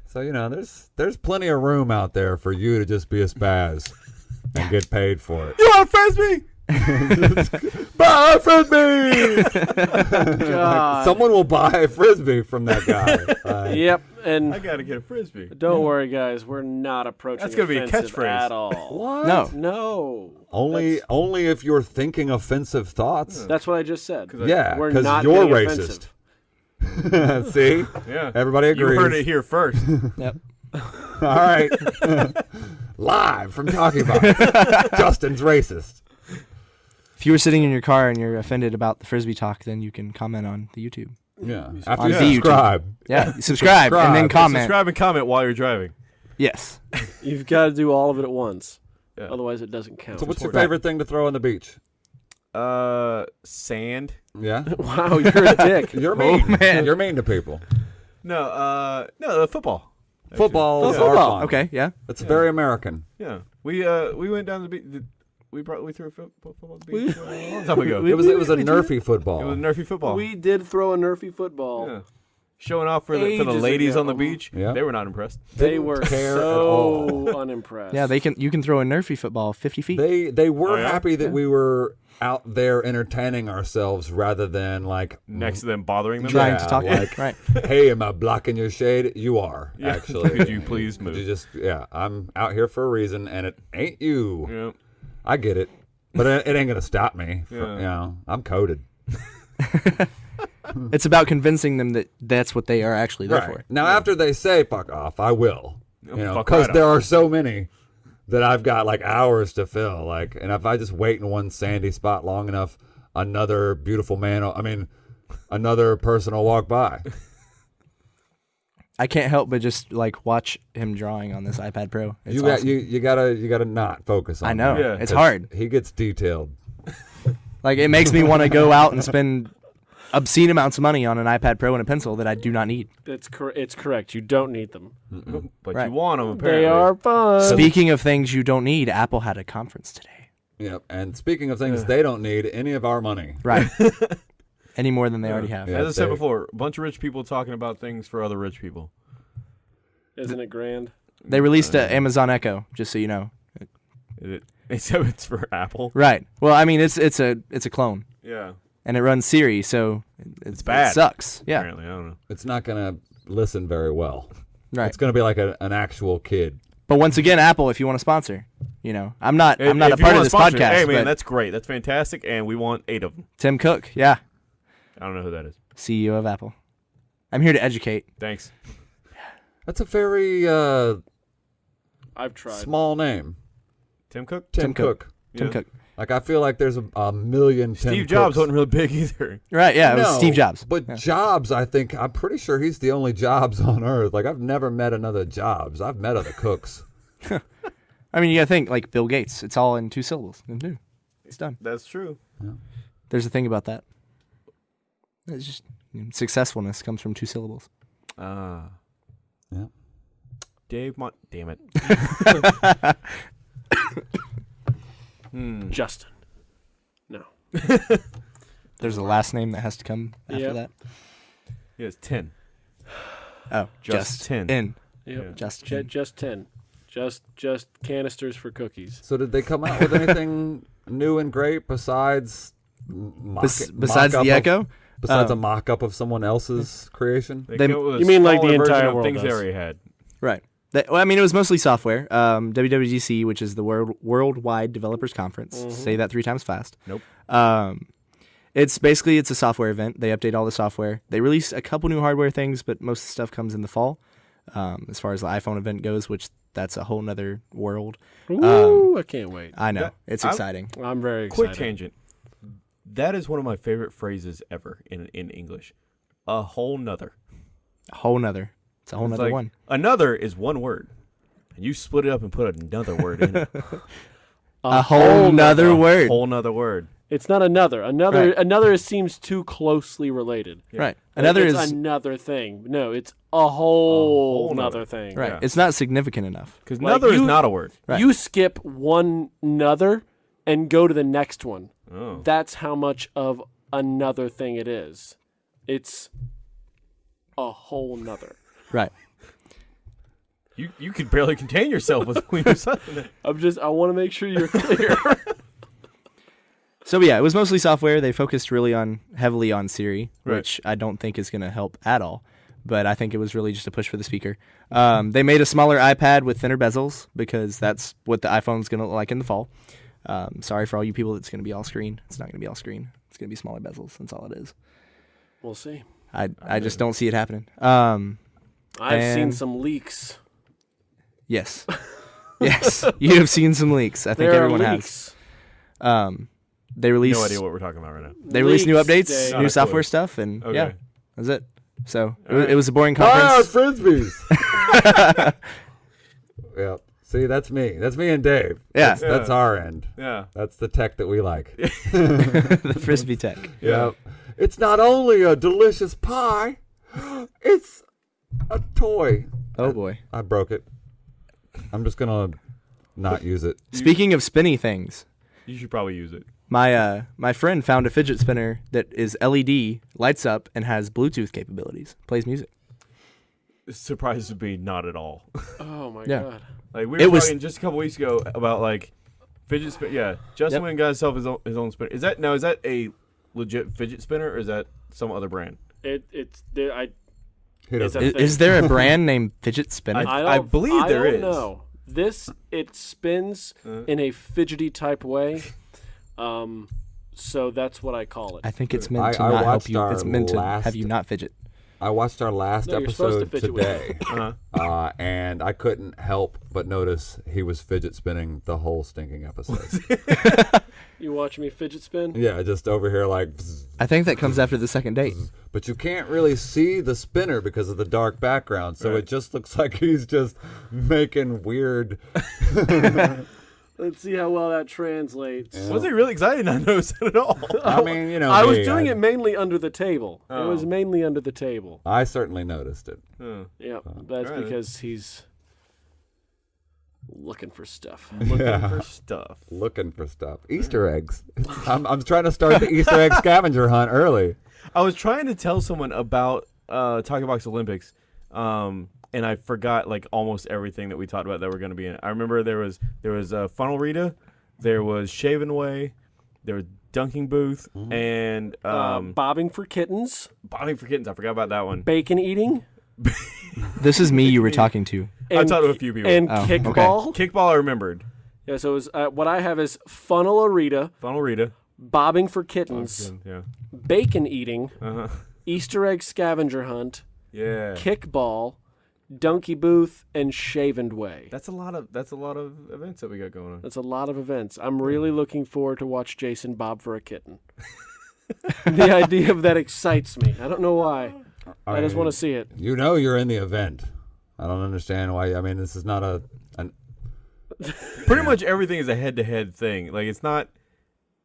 Speaker 2: so you know, there's there's plenty of room out there for you to just be a spaz and get paid for it.
Speaker 1: you want to a Frisbee?
Speaker 2: Buy a frisbee!
Speaker 3: God.
Speaker 2: Someone will buy a frisbee from that guy. Uh,
Speaker 3: Yep,
Speaker 1: I got to get a Frisbee.
Speaker 3: don't worry, guys. We're not approaching.
Speaker 1: That's gonna be a catchphrase.
Speaker 3: at all.
Speaker 2: What?
Speaker 4: No.
Speaker 3: No,
Speaker 2: Only
Speaker 3: That's-
Speaker 2: only if you're thinking offensive thoughts.
Speaker 3: that's what I just said.
Speaker 1: 'Cause I-
Speaker 2: Yeah,
Speaker 3: We're
Speaker 2: because
Speaker 3: not
Speaker 2: you're racist.
Speaker 3: offensive.
Speaker 2: See,
Speaker 1: Yeah.
Speaker 2: everybody agrees.
Speaker 1: You heard it here first.
Speaker 4: Yep.
Speaker 2: All right. Live from Talking About. Justin's racist.
Speaker 4: If you were sitting in your car and you're offended about the frisbee talk, then you can comment on the YouTube.
Speaker 2: Yeah.
Speaker 4: On
Speaker 2: After you
Speaker 4: the YouTube.
Speaker 2: subscribe.
Speaker 4: Yeah, subscribe and then
Speaker 2: Subscribe.
Speaker 4: comment.
Speaker 1: Subscribe and comment while you're driving.
Speaker 4: Yes.
Speaker 3: You've got to do all of it at once.
Speaker 1: Yeah.
Speaker 3: Otherwise, it doesn't count.
Speaker 2: So what's your favorite thing to throw on the beach?
Speaker 1: Uh, sand.
Speaker 2: Yeah.
Speaker 3: wow, you're a dick.
Speaker 2: You're mean.
Speaker 4: Oh, man.
Speaker 2: You're mean to people.
Speaker 1: No, uh, no, the football.
Speaker 2: Football
Speaker 3: Oh, football.
Speaker 4: Okay. Yeah.
Speaker 2: It's very American.
Speaker 1: Yeah, we uh we went down the beach. We brought we threw a fo- fo- football at the beach a long time ago.
Speaker 2: It was it was a
Speaker 3: we-
Speaker 2: nerfy
Speaker 1: it
Speaker 2: football.
Speaker 1: was nerfy football.
Speaker 3: We did throw a nerfy football.
Speaker 1: yeah. Showing off for the for the
Speaker 3: Ages
Speaker 1: ladies
Speaker 3: ago.
Speaker 1: on the beach.
Speaker 2: Yeah.
Speaker 1: They were not impressed.
Speaker 3: They
Speaker 2: Didn't
Speaker 3: were
Speaker 2: care at
Speaker 3: so
Speaker 2: all.
Speaker 3: unimpressed.
Speaker 4: Yeah. They can. You can throw a nerfy football 50 feet.
Speaker 2: They they were
Speaker 1: Oh, yeah?
Speaker 2: happy that
Speaker 4: Yeah.
Speaker 2: we were out there entertaining ourselves rather than like
Speaker 1: Next to them bothering them.
Speaker 4: trying
Speaker 2: Yeah,
Speaker 4: to talk.
Speaker 2: like-
Speaker 4: right.
Speaker 2: hey, am I blocking your shade? You are
Speaker 1: Yeah.
Speaker 2: actually.
Speaker 1: Could you please
Speaker 2: Could you
Speaker 1: move?
Speaker 2: just yeah, I'm out here for a reason, and it ain't you.
Speaker 1: Yeah.
Speaker 2: I get it, but it, it ain't gonna stop me. From,
Speaker 1: Yeah.
Speaker 2: You know, I'm coded.
Speaker 4: It's about convincing them that that's what they are actually there for.
Speaker 2: Now, after they say "fuck off," I will. You know, because
Speaker 1: right
Speaker 2: there
Speaker 1: off.
Speaker 2: are so many that I've got like hours to fill. Like, and if I just wait in one sandy spot long enough, another beautiful man, I mean, another person will walk by.
Speaker 4: I can't help but just like watch him drawing on this iPad Pro. It's
Speaker 2: you got
Speaker 4: awesome.
Speaker 2: you you gotta you gotta not focus on.
Speaker 4: I know.
Speaker 2: that,
Speaker 1: Yeah.
Speaker 4: It's
Speaker 2: 'cause
Speaker 4: hard.
Speaker 2: He gets detailed.
Speaker 4: Like it makes me want to go out and spend obscene amounts of money on an iPad Pro and a pencil that I do not need.
Speaker 3: It's cor- it's correct. You don't need them.
Speaker 1: But
Speaker 4: Right.
Speaker 1: you want them apparently.
Speaker 3: They are fun.
Speaker 4: Speaking of things you don't need, Apple had a conference today.
Speaker 2: Yep. And speaking of things they don't need any of our money.
Speaker 4: Right. Any more than they already have.
Speaker 2: Yeah.
Speaker 1: As I said
Speaker 2: they-
Speaker 1: before, a bunch of rich people talking about things for other rich people.
Speaker 3: Isn't it grand?
Speaker 4: They released uh, a Amazon Echo, just so you know.
Speaker 1: Is it? Except it's for Apple.
Speaker 4: Right. Well, I mean, it's it's a it's a clone,
Speaker 1: Yeah.
Speaker 4: and it runs Siri, so it's,
Speaker 1: bad.
Speaker 4: It sucks. Yeah.
Speaker 1: Apparently, I don't know.
Speaker 2: It's not gonna listen very well.
Speaker 4: Right.
Speaker 2: It's gonna be like a, an actual kid.
Speaker 4: But once again, Apple, if you want to sponsor, you know, I'm not.
Speaker 1: If-
Speaker 4: I'm not
Speaker 1: if
Speaker 4: a
Speaker 1: you
Speaker 4: part of
Speaker 1: wanna
Speaker 4: this
Speaker 1: sponsor it,
Speaker 4: podcast.
Speaker 1: Hey man,
Speaker 4: but
Speaker 1: that's great. That's fantastic, and we want eight of them.
Speaker 4: Tim Cook, yeah,
Speaker 1: I don't know who that is.
Speaker 4: CEO of Apple. I'm here to educate.
Speaker 1: Thanks.
Speaker 2: That's a very uh,
Speaker 3: I've tried.
Speaker 2: small name.
Speaker 1: Tim Cook.
Speaker 2: Tim,
Speaker 4: Tim Cook.
Speaker 2: Cook.
Speaker 4: Tim
Speaker 1: Yeah.
Speaker 4: Cook.
Speaker 2: Like I feel like there's a, a million. Tim
Speaker 1: Steve Jobs
Speaker 2: Cooks.
Speaker 1: wasn't really big either.
Speaker 4: Right? Yeah, it was
Speaker 2: No,
Speaker 4: Steve Jobs.
Speaker 2: But
Speaker 4: Yeah.
Speaker 2: Jobs, I think I'm pretty sure he's the only Jobs on earth. Like I've never met another Jobs. I've met other Cooks.
Speaker 4: I mean, you gotta think like Bill Gates. It's all in two syllables. It's done.
Speaker 1: That's true.
Speaker 4: There's a thing about that. It's just you know, successfulness comes from two syllables.
Speaker 1: Ah.
Speaker 2: Yeah.
Speaker 1: Dave Mont. Damn it. hmm.
Speaker 3: Justin. No.
Speaker 4: There's a last name that has to come after
Speaker 3: Yep.
Speaker 4: that.
Speaker 1: He has ten.
Speaker 4: Oh,
Speaker 1: Just
Speaker 4: just,
Speaker 1: 10.
Speaker 4: in.
Speaker 3: Yep.
Speaker 1: Yeah.
Speaker 4: Just
Speaker 3: Ju-
Speaker 4: in.
Speaker 3: just ten. Just just canisters for cookies.
Speaker 2: So did they come out with anything new and great besides mock,
Speaker 4: Bes- besides
Speaker 2: mock-up
Speaker 4: the
Speaker 2: of-
Speaker 4: Echo,
Speaker 2: besides
Speaker 4: Um,
Speaker 2: a mock-up of someone else's creation?
Speaker 1: They
Speaker 4: They-
Speaker 1: came up with a
Speaker 3: You mean like the
Speaker 1: smaller version
Speaker 3: entire
Speaker 1: of
Speaker 3: world
Speaker 1: things they already had.
Speaker 4: right? They, well, I mean, it was mostly software. Um, WWDC, which is the World Worldwide Developers Conference.
Speaker 3: Mhm.
Speaker 4: Say that three times fast.
Speaker 1: Nope.
Speaker 4: Um, it's basically it's a software event. They update all the software. They release a couple new hardware things, but most of the stuff comes in the fall. Um, as far as the iPhone event goes, which that's a whole nother world.
Speaker 3: Ooh, I can't wait.
Speaker 4: I know
Speaker 1: That-
Speaker 4: it's
Speaker 1: I'm-
Speaker 4: exciting.
Speaker 3: I'm very excited.
Speaker 1: Quick tangent. That is one of my favorite phrases ever in in English. A whole nother.
Speaker 4: A whole nother. It's a whole
Speaker 1: It's
Speaker 4: nother
Speaker 1: like,
Speaker 4: one.
Speaker 1: Another is one word. And you split it up and put another word in it.
Speaker 4: A, whole nother word.
Speaker 1: A
Speaker 4: word.
Speaker 1: whole nother word.
Speaker 3: It's not another. Another
Speaker 4: Right.
Speaker 3: another seems too closely related.
Speaker 4: Right. Another
Speaker 3: it's
Speaker 4: is
Speaker 3: another thing. No, it's a whole,
Speaker 1: whole
Speaker 3: nother
Speaker 1: nother.
Speaker 3: thing.
Speaker 4: right.
Speaker 1: yeah.
Speaker 4: It's not significant enough.
Speaker 1: Because
Speaker 3: Like,
Speaker 1: another is not a word.
Speaker 4: Right.
Speaker 3: You skip one another and go to the next one.
Speaker 1: Oh.
Speaker 3: That's how much of another thing it is. It's a whole nother.
Speaker 4: Right.
Speaker 1: You you could barely contain yourself with when you're saying.
Speaker 3: I'm just I want to make sure you're clear.
Speaker 4: So yeah, it was mostly software. They focused really on heavily on Siri,
Speaker 1: Right.
Speaker 4: which I don't think is going to help at all. But I think it was really just a push for the speaker. Um, they made a smaller iPad with thinner bezels because that's what the iPhone's going to look like in the fall. Um, sorry for all you people. It's going to be all screen. It's not going to be all screen. It's going to be smaller bezels. That's all it is.
Speaker 3: we'll see.
Speaker 4: I I just don't see it happening. Um,
Speaker 3: I've seen some leaks.
Speaker 4: yes, yes, you have seen some leaks. I think
Speaker 3: There
Speaker 4: everyone
Speaker 3: are
Speaker 4: has. Um, they released
Speaker 1: No idea what we're talking about right now.
Speaker 4: they released new updates,
Speaker 3: Dave.
Speaker 1: Not
Speaker 4: new
Speaker 1: a
Speaker 4: software
Speaker 1: clue.
Speaker 4: stuff, and
Speaker 1: Okay.
Speaker 4: yeah, that's it. So it,
Speaker 1: All
Speaker 4: was,
Speaker 1: right.
Speaker 4: it was a boring
Speaker 2: Ah,
Speaker 4: conference.
Speaker 2: frisbees. yeah. See, that's me. That's me and Dave.
Speaker 4: Yeah.
Speaker 2: That's, that's our end.
Speaker 1: Yeah.
Speaker 2: That's the tech that we like.
Speaker 4: the frisbee tech.
Speaker 2: Yeah. It's not only a delicious pie, it's a toy.
Speaker 4: Oh boy.
Speaker 2: I broke it. I'm just gonna not use it.
Speaker 4: Speaking of spinny things,
Speaker 1: You should probably use it.
Speaker 4: my uh my friend found a fidget spinner that is LED, lights up, and has Bluetooth capabilities. Plays music.
Speaker 1: It surprises me not at all.
Speaker 3: Oh my
Speaker 4: Yeah.
Speaker 3: god.
Speaker 1: Like we
Speaker 4: It
Speaker 1: were
Speaker 4: was-
Speaker 1: talking just a couple weeks ago about like fidget spin. Yeah, Justin
Speaker 4: Yep.
Speaker 1: went and got himself his own, his own spinner. Is that now? Is that a legit fidget spinner or is that some other brand?
Speaker 3: It it's there, I
Speaker 2: He
Speaker 3: It's
Speaker 2: doesn't.
Speaker 4: Is, is there a brand named fidget spinner?
Speaker 1: I-
Speaker 3: I, don't,
Speaker 1: believe
Speaker 3: I
Speaker 1: there
Speaker 3: don't
Speaker 1: is.
Speaker 3: know. This it spins
Speaker 1: Uh.
Speaker 3: in a fidgety type way. Um so that's what I call it.
Speaker 4: I think it's meant to
Speaker 2: I
Speaker 4: not help you. It's meant to
Speaker 2: last-
Speaker 4: have you not fidget.
Speaker 2: I watched our last
Speaker 3: No, you're to
Speaker 2: episode today,
Speaker 1: Uh-huh.
Speaker 2: uh, and I couldn't help but notice he was fidget spinning the whole stinking episode.
Speaker 3: You watch me fidget spin?
Speaker 2: yeah, just over here like. bzz,
Speaker 4: I think that comes after the second date.
Speaker 2: But you can't really see the spinner because of the dark background, so
Speaker 1: Right.
Speaker 2: it just looks like he's just making weird.
Speaker 3: Let's see how well that translates.
Speaker 1: Was he really excited? Not notice it at all.
Speaker 2: I mean, you know,
Speaker 3: I was
Speaker 2: me,
Speaker 3: doing
Speaker 2: I,
Speaker 3: it mainly under the table. It was
Speaker 1: Oh.
Speaker 3: mainly under the table.
Speaker 2: I certainly noticed it.
Speaker 1: Huh.
Speaker 3: Yep, that's
Speaker 1: alright then.
Speaker 3: because he's looking for stuff.
Speaker 1: Looking
Speaker 2: Yeah.
Speaker 1: for stuff.
Speaker 2: Looking for stuff, Easter eggs. I'm, I'm trying to start the Easter egg scavenger hunt early.
Speaker 1: I was trying to tell someone about uh, Talking Box Olympics, um, and I forgot like almost everything that we talked about that were going to be in it. I remember there was there was uh, Funnel Rita, there was Shaven Way, there was Dunking Booth, and
Speaker 3: Um,
Speaker 1: um,
Speaker 3: bobbing for kittens,
Speaker 1: Bobbing for Kittens. I forgot about that one.
Speaker 3: bacon eating.
Speaker 4: This is me you were talking to.
Speaker 1: I talked to a few people.
Speaker 3: And
Speaker 4: Oh, okay.
Speaker 3: kickball.
Speaker 1: Kickball, I remembered.
Speaker 3: Yeah, so it was, uh, what I have is funnel Arita,
Speaker 1: Funnel Rita.
Speaker 3: bobbing for kittens,
Speaker 1: Yeah.
Speaker 3: bacon eating,
Speaker 1: Uh huh.
Speaker 3: Easter egg scavenger hunt,
Speaker 1: Yeah.
Speaker 3: kickball, donkey booth, and shaven way.
Speaker 1: That's a lot of that's a lot of events that we got going on.
Speaker 3: That's a lot of events. I'm really looking forward to watch Jason bob for a kitten. the idea of that excites me. I don't know why. I just want to see it.
Speaker 2: You know you're in the event. I don't understand why. I mean, this is not a. An,
Speaker 1: Pretty much everything is a head to head thing. Like it's not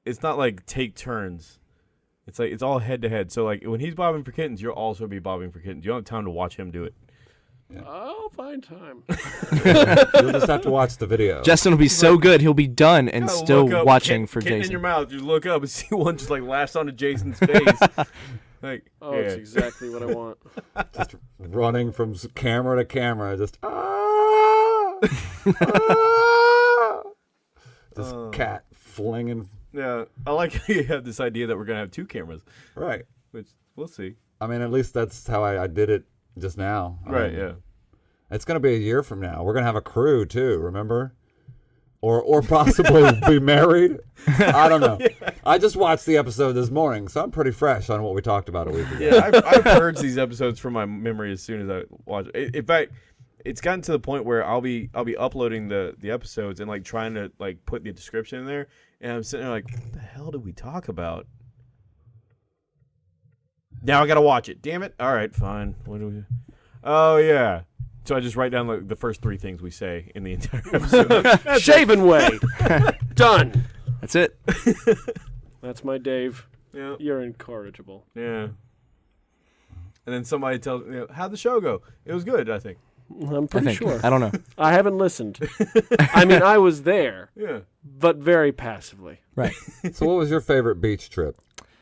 Speaker 1: it's not like take turns. It's like it's all head to head. So like when he's bobbing for kittens, you'll also be bobbing for kittens. You don't have time to watch him do it.
Speaker 3: I'll find time.
Speaker 2: you'll just have to watch the video.
Speaker 4: Justin will be so good, he'll be done and
Speaker 1: Gotta
Speaker 4: still
Speaker 1: look up,
Speaker 4: watching
Speaker 1: kit-
Speaker 4: for
Speaker 1: kitten in
Speaker 4: Jason.
Speaker 1: your mouth. You look up and see one just like lashed onto Jason's face. like
Speaker 3: Oh,
Speaker 1: yeah.
Speaker 3: it's exactly what I want.
Speaker 2: just running from s- camera to camera, just ah, ah. just
Speaker 1: Uh.
Speaker 2: cat flinging.
Speaker 1: yeah. I like how you have this idea that we're gonna have two cameras,
Speaker 2: Right.
Speaker 1: which we'll see.
Speaker 2: I mean, at least that's how I, I did it just now. I
Speaker 1: Right.
Speaker 2: mean,
Speaker 1: Yeah.
Speaker 2: It's gonna be a year from now. We're gonna have a crew too. Remember? Or or possibly be married. I don't know. I just watched the episode this morning, so I'm pretty fresh on what we talked about a week ago.
Speaker 1: Yeah, I've, I've purged these episodes from my memory as soon as I watch. it. In fact, it's gotten to the point where I'll be I'll be uploading the the episodes and like trying to like put the description in there, and I'm sitting there like, what the hell did we talk about? Now I gotta watch it. Damn it! All right, fine. What do we? Oh yeah. So I just write down like the first three things we say in the entire episode.
Speaker 3: shaven way. Done.
Speaker 4: That's it.
Speaker 3: That's my Dave.
Speaker 1: yeah,
Speaker 3: You're incorrigible.
Speaker 1: yeah. And then somebody tells me, you know, how'd the show go? It was good, I think.
Speaker 3: I'm
Speaker 4: I
Speaker 3: pretty
Speaker 4: think.
Speaker 3: sure.
Speaker 4: I don't know.
Speaker 3: I haven't listened. I mean, I was there,
Speaker 1: Yeah.
Speaker 3: but very passively.
Speaker 4: Right.
Speaker 2: So, what was your favorite beach trip?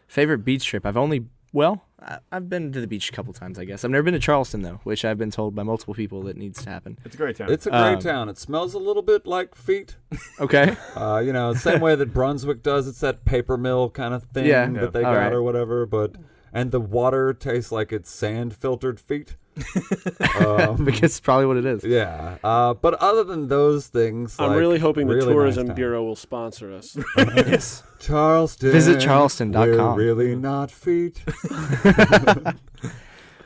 Speaker 4: Favorite beach trip? I've only well, I- I've been to the beach a couple times, I guess. I've never been to Charleston though, which I've been told by multiple people that needs to happen.
Speaker 1: It's a great town.
Speaker 2: It's a great
Speaker 4: Um,
Speaker 2: town. It smells a little bit like feet.
Speaker 4: Okay.
Speaker 2: Uh, you know, same way that Brunswick does. It's that paper mill kind of thing
Speaker 4: Yeah.
Speaker 2: that they
Speaker 4: All
Speaker 2: got
Speaker 4: right.
Speaker 2: or whatever. But and the water tastes like it's sand filtered feet. um,
Speaker 4: because it's probably what it is.
Speaker 2: yeah. Uh, but other than those things,
Speaker 3: I'm
Speaker 2: like,
Speaker 3: really hoping the
Speaker 2: really nice
Speaker 3: Tourism
Speaker 2: town.
Speaker 3: Bureau will sponsor us.
Speaker 4: yes.
Speaker 2: Charleston.
Speaker 4: Visit charleston.com.
Speaker 2: We're really not feet.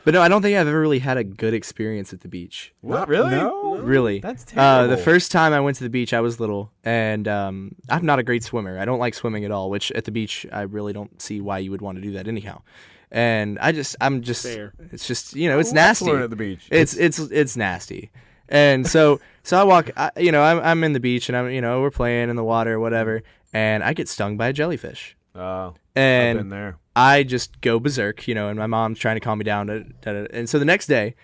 Speaker 4: But no, I don't think I've ever really had a good experience at the beach.
Speaker 1: what really?
Speaker 2: No.
Speaker 4: Really.
Speaker 1: That's
Speaker 4: Uh, the first time I went to the beach, I was little, and um, I'm not a great swimmer. I don't like swimming at all. Which at the beach, I really don't see why you would want to do that anyhow. And I just, I'm just,
Speaker 3: Fair.
Speaker 4: it's just, you know, it's
Speaker 1: I love
Speaker 4: nasty.
Speaker 1: swimming at the beach.
Speaker 4: It's it's it's nasty. And so so I walk, I, you know, I'm I'm in the beach, and I'm, you know, we're playing in the water, or whatever, and I get stung by a jellyfish,
Speaker 1: Uh, I've been
Speaker 4: and
Speaker 1: there.
Speaker 4: I just go berserk, you know, and my mom's trying to calm me down. Da, da, da. And so the next day,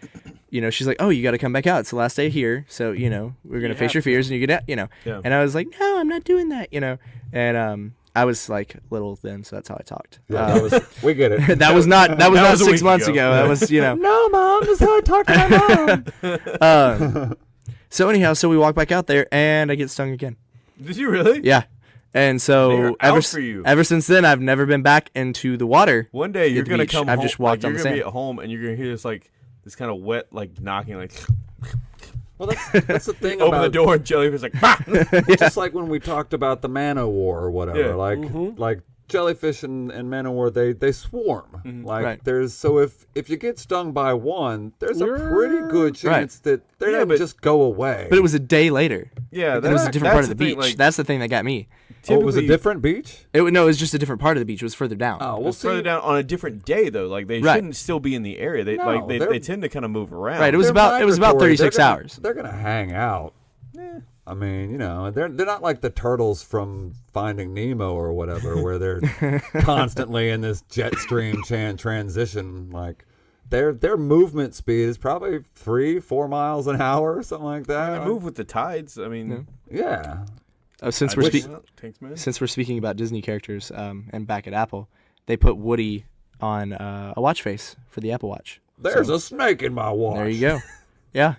Speaker 4: you know, she's like, "Oh, you got to come back out. It's the last day here, so you know, we're gonna
Speaker 3: You
Speaker 4: face your fears, and you get out, you know."
Speaker 1: Yeah.
Speaker 4: And I was like, "No, I'm not doing that," you know. And um, I was like little then, so that's how I talked.
Speaker 2: Yeah,
Speaker 4: Uh,
Speaker 2: that was, we get it.
Speaker 4: that was not that was
Speaker 1: That
Speaker 4: not
Speaker 1: was
Speaker 4: six months
Speaker 1: ago.
Speaker 4: ago. That was you know.
Speaker 2: no, mom, this is how I talk to my mom.
Speaker 4: Um, so anyhow, so we walk back out there, and I get stung again.
Speaker 1: Did you really?
Speaker 4: Yeah. And so ever
Speaker 1: out
Speaker 4: s-
Speaker 1: for you.
Speaker 4: ever since then, I've never been back into the water.
Speaker 1: One day you're gonna
Speaker 4: beach.
Speaker 1: come
Speaker 4: I've
Speaker 1: home.
Speaker 4: just walked
Speaker 1: like,
Speaker 4: on
Speaker 1: you're
Speaker 4: the
Speaker 1: gonna be
Speaker 4: sand.
Speaker 1: at home and you're gonna hear this like this kind of wet like knocking like
Speaker 2: well, that's that's the thing
Speaker 1: open
Speaker 2: about
Speaker 1: the door and jellyfish like bah!
Speaker 2: just like when we talked about the man o' war or whatever.
Speaker 1: Yeah.
Speaker 2: Like mm-hmm. like jellyfish and, and man o' war, they they swarm. Mm-hmm. Like
Speaker 4: Right.
Speaker 2: there's so if if you get stung by one, there's a pretty good
Speaker 4: Right.
Speaker 2: chance that they're
Speaker 1: Yeah,
Speaker 2: gonna
Speaker 1: but-
Speaker 2: just go away.
Speaker 4: But it was a day later.
Speaker 1: yeah.
Speaker 4: It was a different part of the beach.
Speaker 1: thing, like,
Speaker 4: That's the thing that got me.
Speaker 2: oh, it was a different beach.
Speaker 4: It, wa- no, it was just a different part of the beach. It was further down.
Speaker 2: Oh, we'll
Speaker 1: it's further
Speaker 2: see.
Speaker 1: down on a different day though. Like they
Speaker 4: Right.
Speaker 1: shouldn't still be in the area. They
Speaker 2: No,
Speaker 1: like they,
Speaker 2: they're-
Speaker 1: tend to kind of move around.
Speaker 4: Right, it was about- it was about 36
Speaker 2: They're gonna-
Speaker 4: hours.
Speaker 2: They're gonna hang out. I mean, you know, they're they're not like the turtles from Finding Nemo or whatever, where they're constantly in this jet stream chan transition. Like their their movement speed is probably three, four miles an hour, or something like that.
Speaker 1: They move with the tides. I mean,
Speaker 2: Yeah,
Speaker 4: Uh, since
Speaker 1: I
Speaker 4: we're spe-
Speaker 1: that takes
Speaker 4: since we're speaking about Disney characters, um, and back at Apple, they put Woody on uh, a watch face for the Apple Watch.
Speaker 2: there's
Speaker 4: So,
Speaker 2: a snake in my watch.
Speaker 4: There you go. Yeah,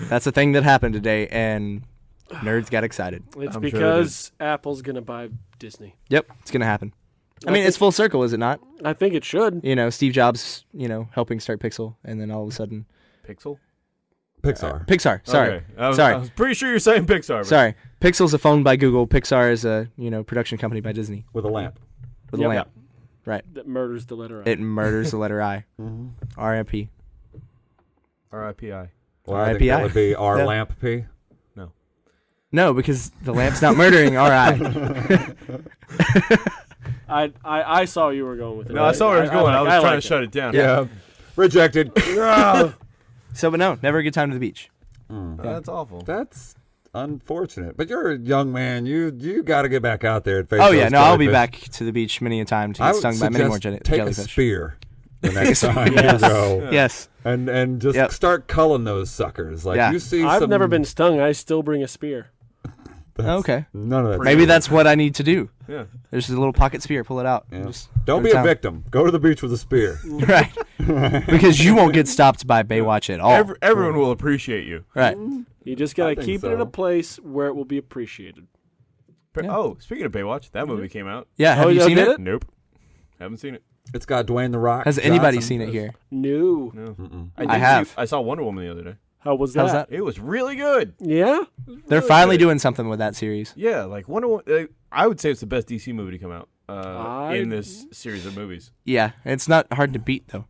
Speaker 4: that's a thing that happened today, and nerds got excited.
Speaker 3: It's
Speaker 1: I'm sure it
Speaker 3: because Apple's gonna buy Disney.
Speaker 4: Yep, it's gonna happen. I
Speaker 3: I
Speaker 4: mean, it's full circle, is it not?
Speaker 3: I think it should.
Speaker 4: You know, Steve Jobs, you know, helping start Pixel, and then all of a sudden,
Speaker 1: Pixel.
Speaker 2: Pixar.
Speaker 4: Uh, Pixar. Sorry.
Speaker 1: Okay. I was,
Speaker 4: Sorry.
Speaker 1: I was pretty sure you're saying Pixar. but-
Speaker 4: Sorry. Pixel's a phone by Google. Pixar is a you know production company by Disney
Speaker 2: with a lamp.
Speaker 4: with
Speaker 3: Yep.
Speaker 4: a lamp. Right.
Speaker 3: That murders the letter I.
Speaker 4: It murders the letter I. Mm-hmm. R.I.P.
Speaker 1: R.I.P.I.
Speaker 2: Well, I think that would be our
Speaker 4: Yeah.
Speaker 2: lamp P.
Speaker 4: No, because the lamp's not murdering R.I.
Speaker 3: I, I I saw where you were going with it.
Speaker 1: No, I saw where it was going. I, was
Speaker 3: like
Speaker 1: trying
Speaker 3: it.
Speaker 1: to shut it down.
Speaker 2: Yeah. Rejected.
Speaker 4: So, but no, never a good time to the beach.
Speaker 2: Mm.
Speaker 1: That's awful.
Speaker 2: That's unfortunate. But you're a young man. You you got to get back out there and face
Speaker 4: Oh yeah,
Speaker 2: those
Speaker 4: no, I'll be back to the beach many a time to get stung by many more
Speaker 2: suggest
Speaker 4: jelly-
Speaker 2: take a spear the next time
Speaker 3: Yes.
Speaker 2: you go,
Speaker 4: Yes.
Speaker 2: and and just
Speaker 4: Yep.
Speaker 2: start culling those suckers. Like
Speaker 4: Yeah.
Speaker 2: you see,
Speaker 3: I've
Speaker 2: some,
Speaker 3: never been stung. I still bring a spear.
Speaker 2: That's-
Speaker 4: Okay.
Speaker 2: None of that.
Speaker 4: Maybe that's what I need to do.
Speaker 1: Yeah.
Speaker 4: There's a little pocket spear. Pull it out.
Speaker 2: Yeah.
Speaker 4: Just
Speaker 2: Don't be a
Speaker 4: town.
Speaker 2: victim. Go to the beach with a spear.
Speaker 4: right. because you won't get stopped by Baywatch at all.
Speaker 1: Every, everyone will appreciate you.
Speaker 4: right.
Speaker 3: You just gotta
Speaker 2: think
Speaker 3: keep it in
Speaker 2: so.
Speaker 3: a place where it will be appreciated.
Speaker 1: But-
Speaker 4: Yeah.
Speaker 1: Oh, speaking of Baywatch, that movie came out.
Speaker 4: Yeah. Have
Speaker 3: Oh,
Speaker 4: you
Speaker 3: yeah,
Speaker 4: seen
Speaker 3: did
Speaker 4: it?
Speaker 3: it?
Speaker 1: Nope. Haven't seen it.
Speaker 2: It's got Dwayne the Rock.
Speaker 4: Has anybody seen it here?
Speaker 3: No.
Speaker 1: No. Did
Speaker 4: I
Speaker 1: see-
Speaker 4: have.
Speaker 1: I saw Wonder Woman the other day.
Speaker 3: How was that?
Speaker 4: How's that?
Speaker 1: It was really good.
Speaker 3: Yeah.
Speaker 4: They're
Speaker 1: Really
Speaker 4: finally
Speaker 1: good.
Speaker 4: doing something with that series.
Speaker 1: Yeah, like Wonder Woman. Uh, I would say it's the best DC movie to come out uh,
Speaker 3: I-
Speaker 1: in this series of movies.
Speaker 4: Yeah, it's not hard to beat though.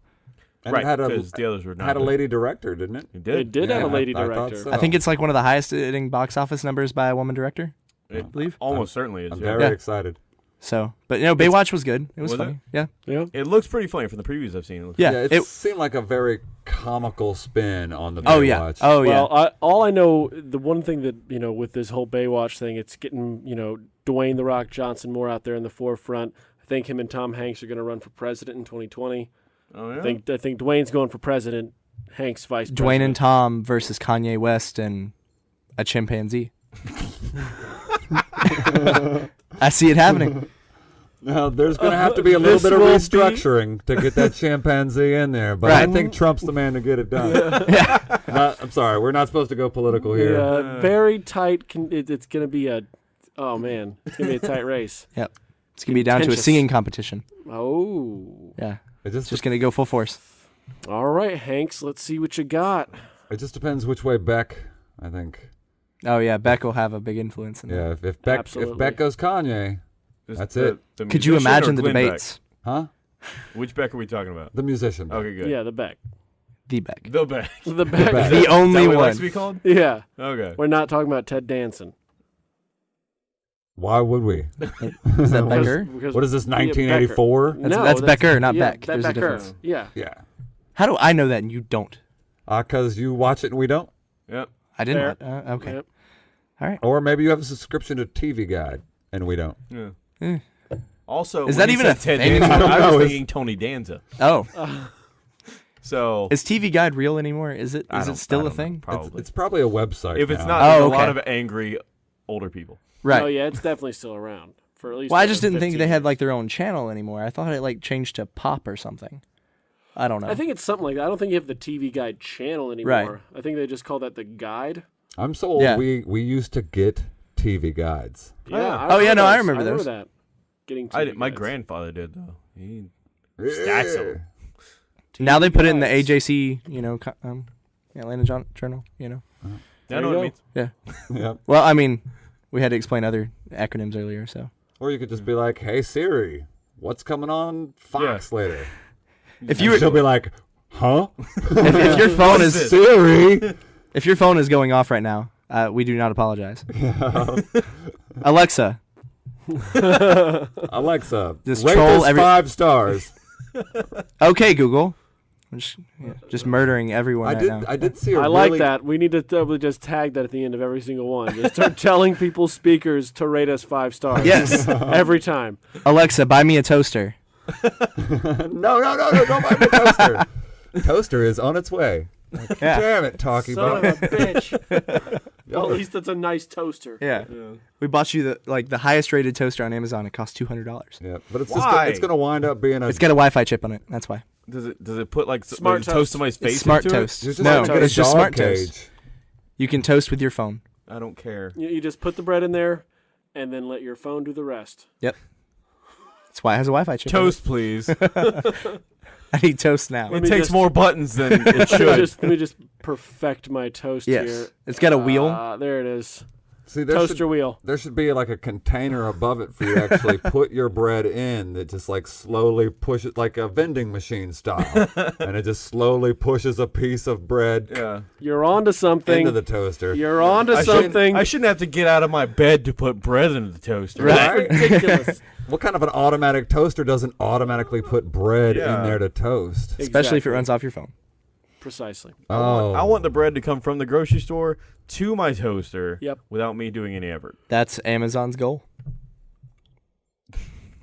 Speaker 2: And
Speaker 1: right,
Speaker 2: it had a
Speaker 1: because the others were not.
Speaker 2: had a
Speaker 1: good.
Speaker 2: lady director, didn't it?
Speaker 1: It did.
Speaker 3: It did
Speaker 2: Yeah,
Speaker 3: have a lady
Speaker 2: I- I thought
Speaker 3: director.
Speaker 2: so.
Speaker 4: I think it's like one of the highest hitting box office numbers by a woman director.
Speaker 1: It
Speaker 4: I believe.
Speaker 1: almost certainly is.
Speaker 2: I'm
Speaker 1: yeah.
Speaker 2: very
Speaker 4: Yeah.
Speaker 2: excited.
Speaker 4: So, but you know, Baywatch was good. It was,
Speaker 1: Was it?
Speaker 4: Yeah.
Speaker 3: Yeah.
Speaker 1: It looks pretty funny from the previews I've seen. It looks-
Speaker 4: Yeah.
Speaker 2: it,
Speaker 4: it-
Speaker 2: seemed like a very comical spin on the
Speaker 4: oh yeah.
Speaker 2: Baywatch.
Speaker 4: Oh yeah.
Speaker 3: Well, I, all I know, the one thing that you know with this whole Baywatch thing, it's getting you know Dwayne the Rock Johnson more out there in the forefront. I think him and Tom Hanks are going to run for president in 2020.
Speaker 1: Oh yeah.
Speaker 3: I think I think Dwayne's going for president. Hanks vice
Speaker 4: Dwayne
Speaker 3: president.
Speaker 4: and Tom versus Kanye West and a chimpanzee. I see it happening.
Speaker 2: Now, there's going to have to be a uh, little
Speaker 3: This
Speaker 2: bit of
Speaker 3: will be-
Speaker 2: restructuring to get that chimpanzee in there, but I
Speaker 4: Right.
Speaker 2: think Trump's the man to get it done. Not- I'm sorry, we're not supposed to go political here.
Speaker 3: Yeah, very tight. Con- it, it's going to be a. Oh man, it's going to be a tight race. Yep.
Speaker 4: It's gonna be down to a
Speaker 3: Contentious.
Speaker 4: singing competition.
Speaker 3: Oh.
Speaker 4: Yeah,
Speaker 2: It
Speaker 4: it's
Speaker 2: just
Speaker 4: just gonna go full force.
Speaker 3: All right, Hanks. Let's see what you got.
Speaker 2: it just depends which way Beck. I think.
Speaker 4: Oh yeah, Beck will have a big influence in that.
Speaker 2: Yeah, if, if Beck if Beck goes Kanye,
Speaker 1: Is
Speaker 2: that's
Speaker 1: the-
Speaker 2: it.
Speaker 1: the
Speaker 4: Could you imagine the
Speaker 1: Glenn Beck?
Speaker 4: debates?
Speaker 2: huh?
Speaker 1: Which Beck are we talking about?
Speaker 2: The musician. Beck.
Speaker 1: Okay, good.
Speaker 3: Yeah, the Beck.
Speaker 4: The Beck.
Speaker 1: The Beck.
Speaker 3: The Beck.
Speaker 2: Beck.
Speaker 4: The
Speaker 1: Is that
Speaker 4: only
Speaker 1: what likes
Speaker 4: one.
Speaker 1: to be called?
Speaker 3: yeah,
Speaker 1: Okay.
Speaker 3: we're not talking about Ted Danson.
Speaker 2: Why would we?
Speaker 4: Is that
Speaker 3: Because-
Speaker 4: Becker?
Speaker 3: because-
Speaker 2: What is this?
Speaker 3: yeah,
Speaker 2: 1984?
Speaker 4: That's-
Speaker 3: no,
Speaker 4: that's Becker, not
Speaker 3: yeah,
Speaker 4: Beck.
Speaker 3: that
Speaker 4: There's a
Speaker 3: Becker.
Speaker 4: difference.
Speaker 3: Yeah.
Speaker 2: Yeah.
Speaker 4: How do I know that and you don't?
Speaker 2: Uh, cause you watch it and we don't.
Speaker 1: Yep.
Speaker 4: I didn't. Uh, okay.
Speaker 3: Yep.
Speaker 4: All right.
Speaker 2: Or maybe you have a subscription to TV Guide and we don't.
Speaker 1: Yeah.
Speaker 4: Eh.
Speaker 1: Also,
Speaker 4: Is that even a
Speaker 1: Ted
Speaker 4: thing
Speaker 1: Danson,
Speaker 2: anymore?
Speaker 1: I
Speaker 2: No,
Speaker 1: was
Speaker 2: it's-
Speaker 1: thinking Tony Danza.
Speaker 4: Oh,
Speaker 1: So
Speaker 4: is TV Guide real anymore? Is it?
Speaker 1: I
Speaker 4: Is
Speaker 1: don't-
Speaker 4: it still a
Speaker 1: don't know,
Speaker 4: thing?
Speaker 2: It's,
Speaker 1: Probably.
Speaker 2: it's probably a website.
Speaker 1: if it's
Speaker 2: now.
Speaker 1: not,
Speaker 4: Oh,
Speaker 1: there's a lot of angry older people.
Speaker 4: Right.
Speaker 3: Oh yeah, it's definitely still around for at least.
Speaker 4: Well, I just didn't think
Speaker 3: 15
Speaker 4: they had like their own channel anymore. I thought it like changed to pop or something. I don't know.
Speaker 3: I think it's something like that. I don't think you have the TV Guide channel anymore.
Speaker 4: Right.
Speaker 3: I think they just call that the Guide.
Speaker 2: I'm so old.
Speaker 4: Yeah.
Speaker 2: We we used to get TV guides.
Speaker 1: Oh, yeah.
Speaker 4: Oh, yeah, no, I remember those.
Speaker 3: remember that. Getting TV
Speaker 1: I did, my
Speaker 3: Guides.
Speaker 1: grandfather did though. He Stacks of 'em.
Speaker 4: now they put it in the AJC, you know, um, Atlanta Jour- Journal. You know.
Speaker 1: I
Speaker 3: There
Speaker 1: know what it
Speaker 3: go.
Speaker 1: means.
Speaker 2: Yep.
Speaker 4: Well, I mean, we had to explain other acronyms earlier, so
Speaker 2: Or you could just be like, "Hey Siri, what's coming on Fox later?"
Speaker 4: If you were,
Speaker 2: she'll be like, "Huh?
Speaker 4: if, if your phone is
Speaker 1: this?
Speaker 2: Siri?"
Speaker 4: if your phone is going off right now, uh, we do not apologize. Alexa,
Speaker 2: Alexa,
Speaker 4: Just
Speaker 2: rate
Speaker 4: troll every-
Speaker 2: five stars.
Speaker 4: okay, Google. Just, yeah, just murdering everyone
Speaker 2: I
Speaker 4: right
Speaker 2: did.
Speaker 4: now.
Speaker 2: I did see a
Speaker 3: I like that. We need to probably just tag that at the end of every single one. Just start telling people speakers to rate us five stars.
Speaker 4: yes,
Speaker 3: Every time.
Speaker 4: Alexa, buy me a toaster.
Speaker 2: No, no, no, no! Don't buy me a toaster. toaster is on its way.
Speaker 4: Yeah.
Speaker 2: Damn it, talking
Speaker 3: Son
Speaker 2: bug.
Speaker 3: of a bitch. well, at least it's a nice toaster.
Speaker 4: Yeah. We bought you the like the highest rated toaster on Amazon. It costs two hundred dollars.
Speaker 2: Yeah, but it's just
Speaker 1: Why?
Speaker 2: it's gonna wind up being a.
Speaker 4: It's got a Wi-Fi chip on it. That's why.
Speaker 1: Does it does it put like
Speaker 3: Smart
Speaker 1: toast
Speaker 3: toast.
Speaker 1: somebody's face
Speaker 4: It's smart
Speaker 1: into
Speaker 4: toast.
Speaker 2: You're just
Speaker 4: No,
Speaker 2: gonna get a
Speaker 4: it's just smart
Speaker 2: cage.
Speaker 4: toast. You can toast with your phone.
Speaker 1: I don't care.
Speaker 3: You, you just put the bread in there and then let your phone do the rest.
Speaker 4: It's That's why it has a Wi-Fi chip.
Speaker 1: Toast, please.
Speaker 4: I need toast now.
Speaker 1: it
Speaker 3: me
Speaker 1: takes
Speaker 3: just-
Speaker 1: more buttons than it
Speaker 3: let, me
Speaker 1: should.
Speaker 3: just, let me just perfect my toast
Speaker 4: Yes,
Speaker 3: here.
Speaker 4: it's got a wheel.
Speaker 3: Uh, there it is.
Speaker 2: See, there
Speaker 3: Toaster
Speaker 2: should,
Speaker 3: wheel.
Speaker 2: there should be like a container above it for you to actually put your bread in that just like slowly pushes, like a vending machine style. and it just slowly pushes a piece of bread
Speaker 1: yeah.
Speaker 3: You're onto something.
Speaker 2: into the toaster.
Speaker 3: You're onto
Speaker 1: I shouldn't,
Speaker 3: something.
Speaker 1: I shouldn't have to get out of my bed to put bread into the toaster.
Speaker 2: Right?
Speaker 3: ridiculous.
Speaker 2: What kind of an automatic toaster doesn't automatically put bread
Speaker 1: Yeah.
Speaker 2: in there to toast?
Speaker 4: Especially if it runs off your phone.
Speaker 3: Precisely.
Speaker 2: Oh,
Speaker 1: I want the bread to come from the grocery store to my toaster
Speaker 3: Yep.
Speaker 1: without me doing any effort.
Speaker 4: That's Amazon's goal.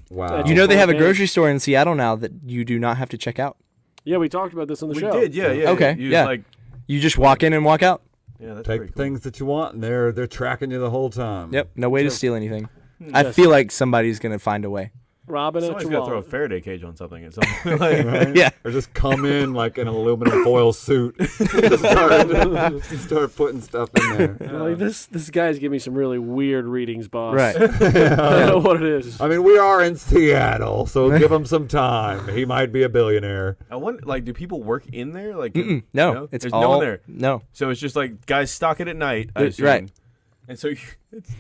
Speaker 2: wow.
Speaker 3: That's
Speaker 4: You know they have a
Speaker 3: eh?
Speaker 4: grocery store in Seattle now that you do not have to check out.
Speaker 3: Yeah, we talked about this on the
Speaker 1: we
Speaker 3: show.
Speaker 1: We did, yeah, yeah.
Speaker 4: Okay,
Speaker 1: You
Speaker 4: yeah.
Speaker 1: Like,
Speaker 4: You just walk in and walk out.
Speaker 1: yeah, that's
Speaker 2: Take
Speaker 1: pretty
Speaker 2: the
Speaker 1: cool.
Speaker 2: things that you want, and they're they're tracking you the whole time.
Speaker 4: Yep, no way
Speaker 3: True.
Speaker 4: to steal anything. I
Speaker 3: Yes.
Speaker 4: feel like somebody's gonna find a way.
Speaker 3: Robbing at
Speaker 1: Somebody's
Speaker 3: your
Speaker 1: got to throw a
Speaker 3: wallet.
Speaker 1: Faraday cage on something at some point. Like,
Speaker 2: Right?
Speaker 4: Yeah.
Speaker 2: Or just come in like in an aluminum foil suit. just start, start putting stuff in there.
Speaker 3: You're Like this, this guy's giving me some really weird readings, boss.
Speaker 4: Right.
Speaker 3: I don't know what it is.
Speaker 2: I mean, we are in Seattle, so give him some time. He might be a billionaire.
Speaker 1: I wonder, like, do people work in there? Like,
Speaker 4: Mm-mm, no,
Speaker 1: no?
Speaker 4: it's
Speaker 1: There's
Speaker 4: all
Speaker 1: no one there.
Speaker 4: No,
Speaker 1: So it's just like guys stock it at night. I
Speaker 4: There-
Speaker 1: assume.
Speaker 4: right.
Speaker 1: And so you, it's,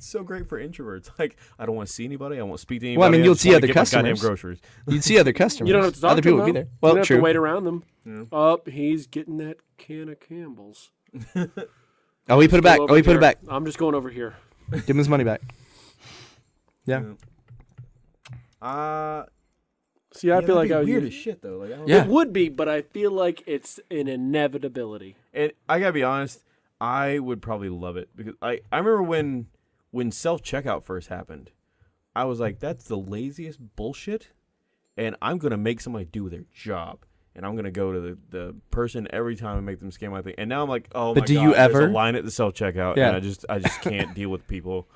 Speaker 1: it's so great for introverts. Like, I don't want to see anybody. I won't speak to anybody.
Speaker 4: Well, I mean, you'll
Speaker 1: just
Speaker 4: see other
Speaker 1: get my goddamn
Speaker 4: customers.
Speaker 1: groceries.
Speaker 4: you'd see other customers.
Speaker 3: You don't have to talk
Speaker 4: other
Speaker 3: to
Speaker 4: people
Speaker 3: them,
Speaker 4: would be there. Well,
Speaker 3: you don't
Speaker 4: true.
Speaker 3: have to wait around them.
Speaker 1: Yeah.
Speaker 3: Up, he's getting that can of Campbell's.
Speaker 4: Oh, we put it back. Oh, we put it back.
Speaker 3: I'm just going over here.
Speaker 4: Give him his money back. Yeah.
Speaker 1: Uh,
Speaker 3: See, I
Speaker 1: yeah,
Speaker 3: feel like
Speaker 1: be
Speaker 3: I would
Speaker 1: weird
Speaker 3: use-
Speaker 1: as shit though. Like, I don't
Speaker 4: Yeah.
Speaker 3: It would be, but I feel like it's an inevitability.
Speaker 1: And I gotta be honest, I would probably love it because I I remember when when self checkout first happened, I was like, that's the laziest bullshit, and I'm gonna make somebody do their job. And I'm gonna go to the, the person every time and make them scan my thing. And now I'm like, oh
Speaker 4: But
Speaker 1: my
Speaker 4: do
Speaker 1: god,
Speaker 4: you
Speaker 1: there's
Speaker 4: ever-
Speaker 1: a line at the self checkout,
Speaker 4: Yeah.
Speaker 1: and I just I just can't deal with people.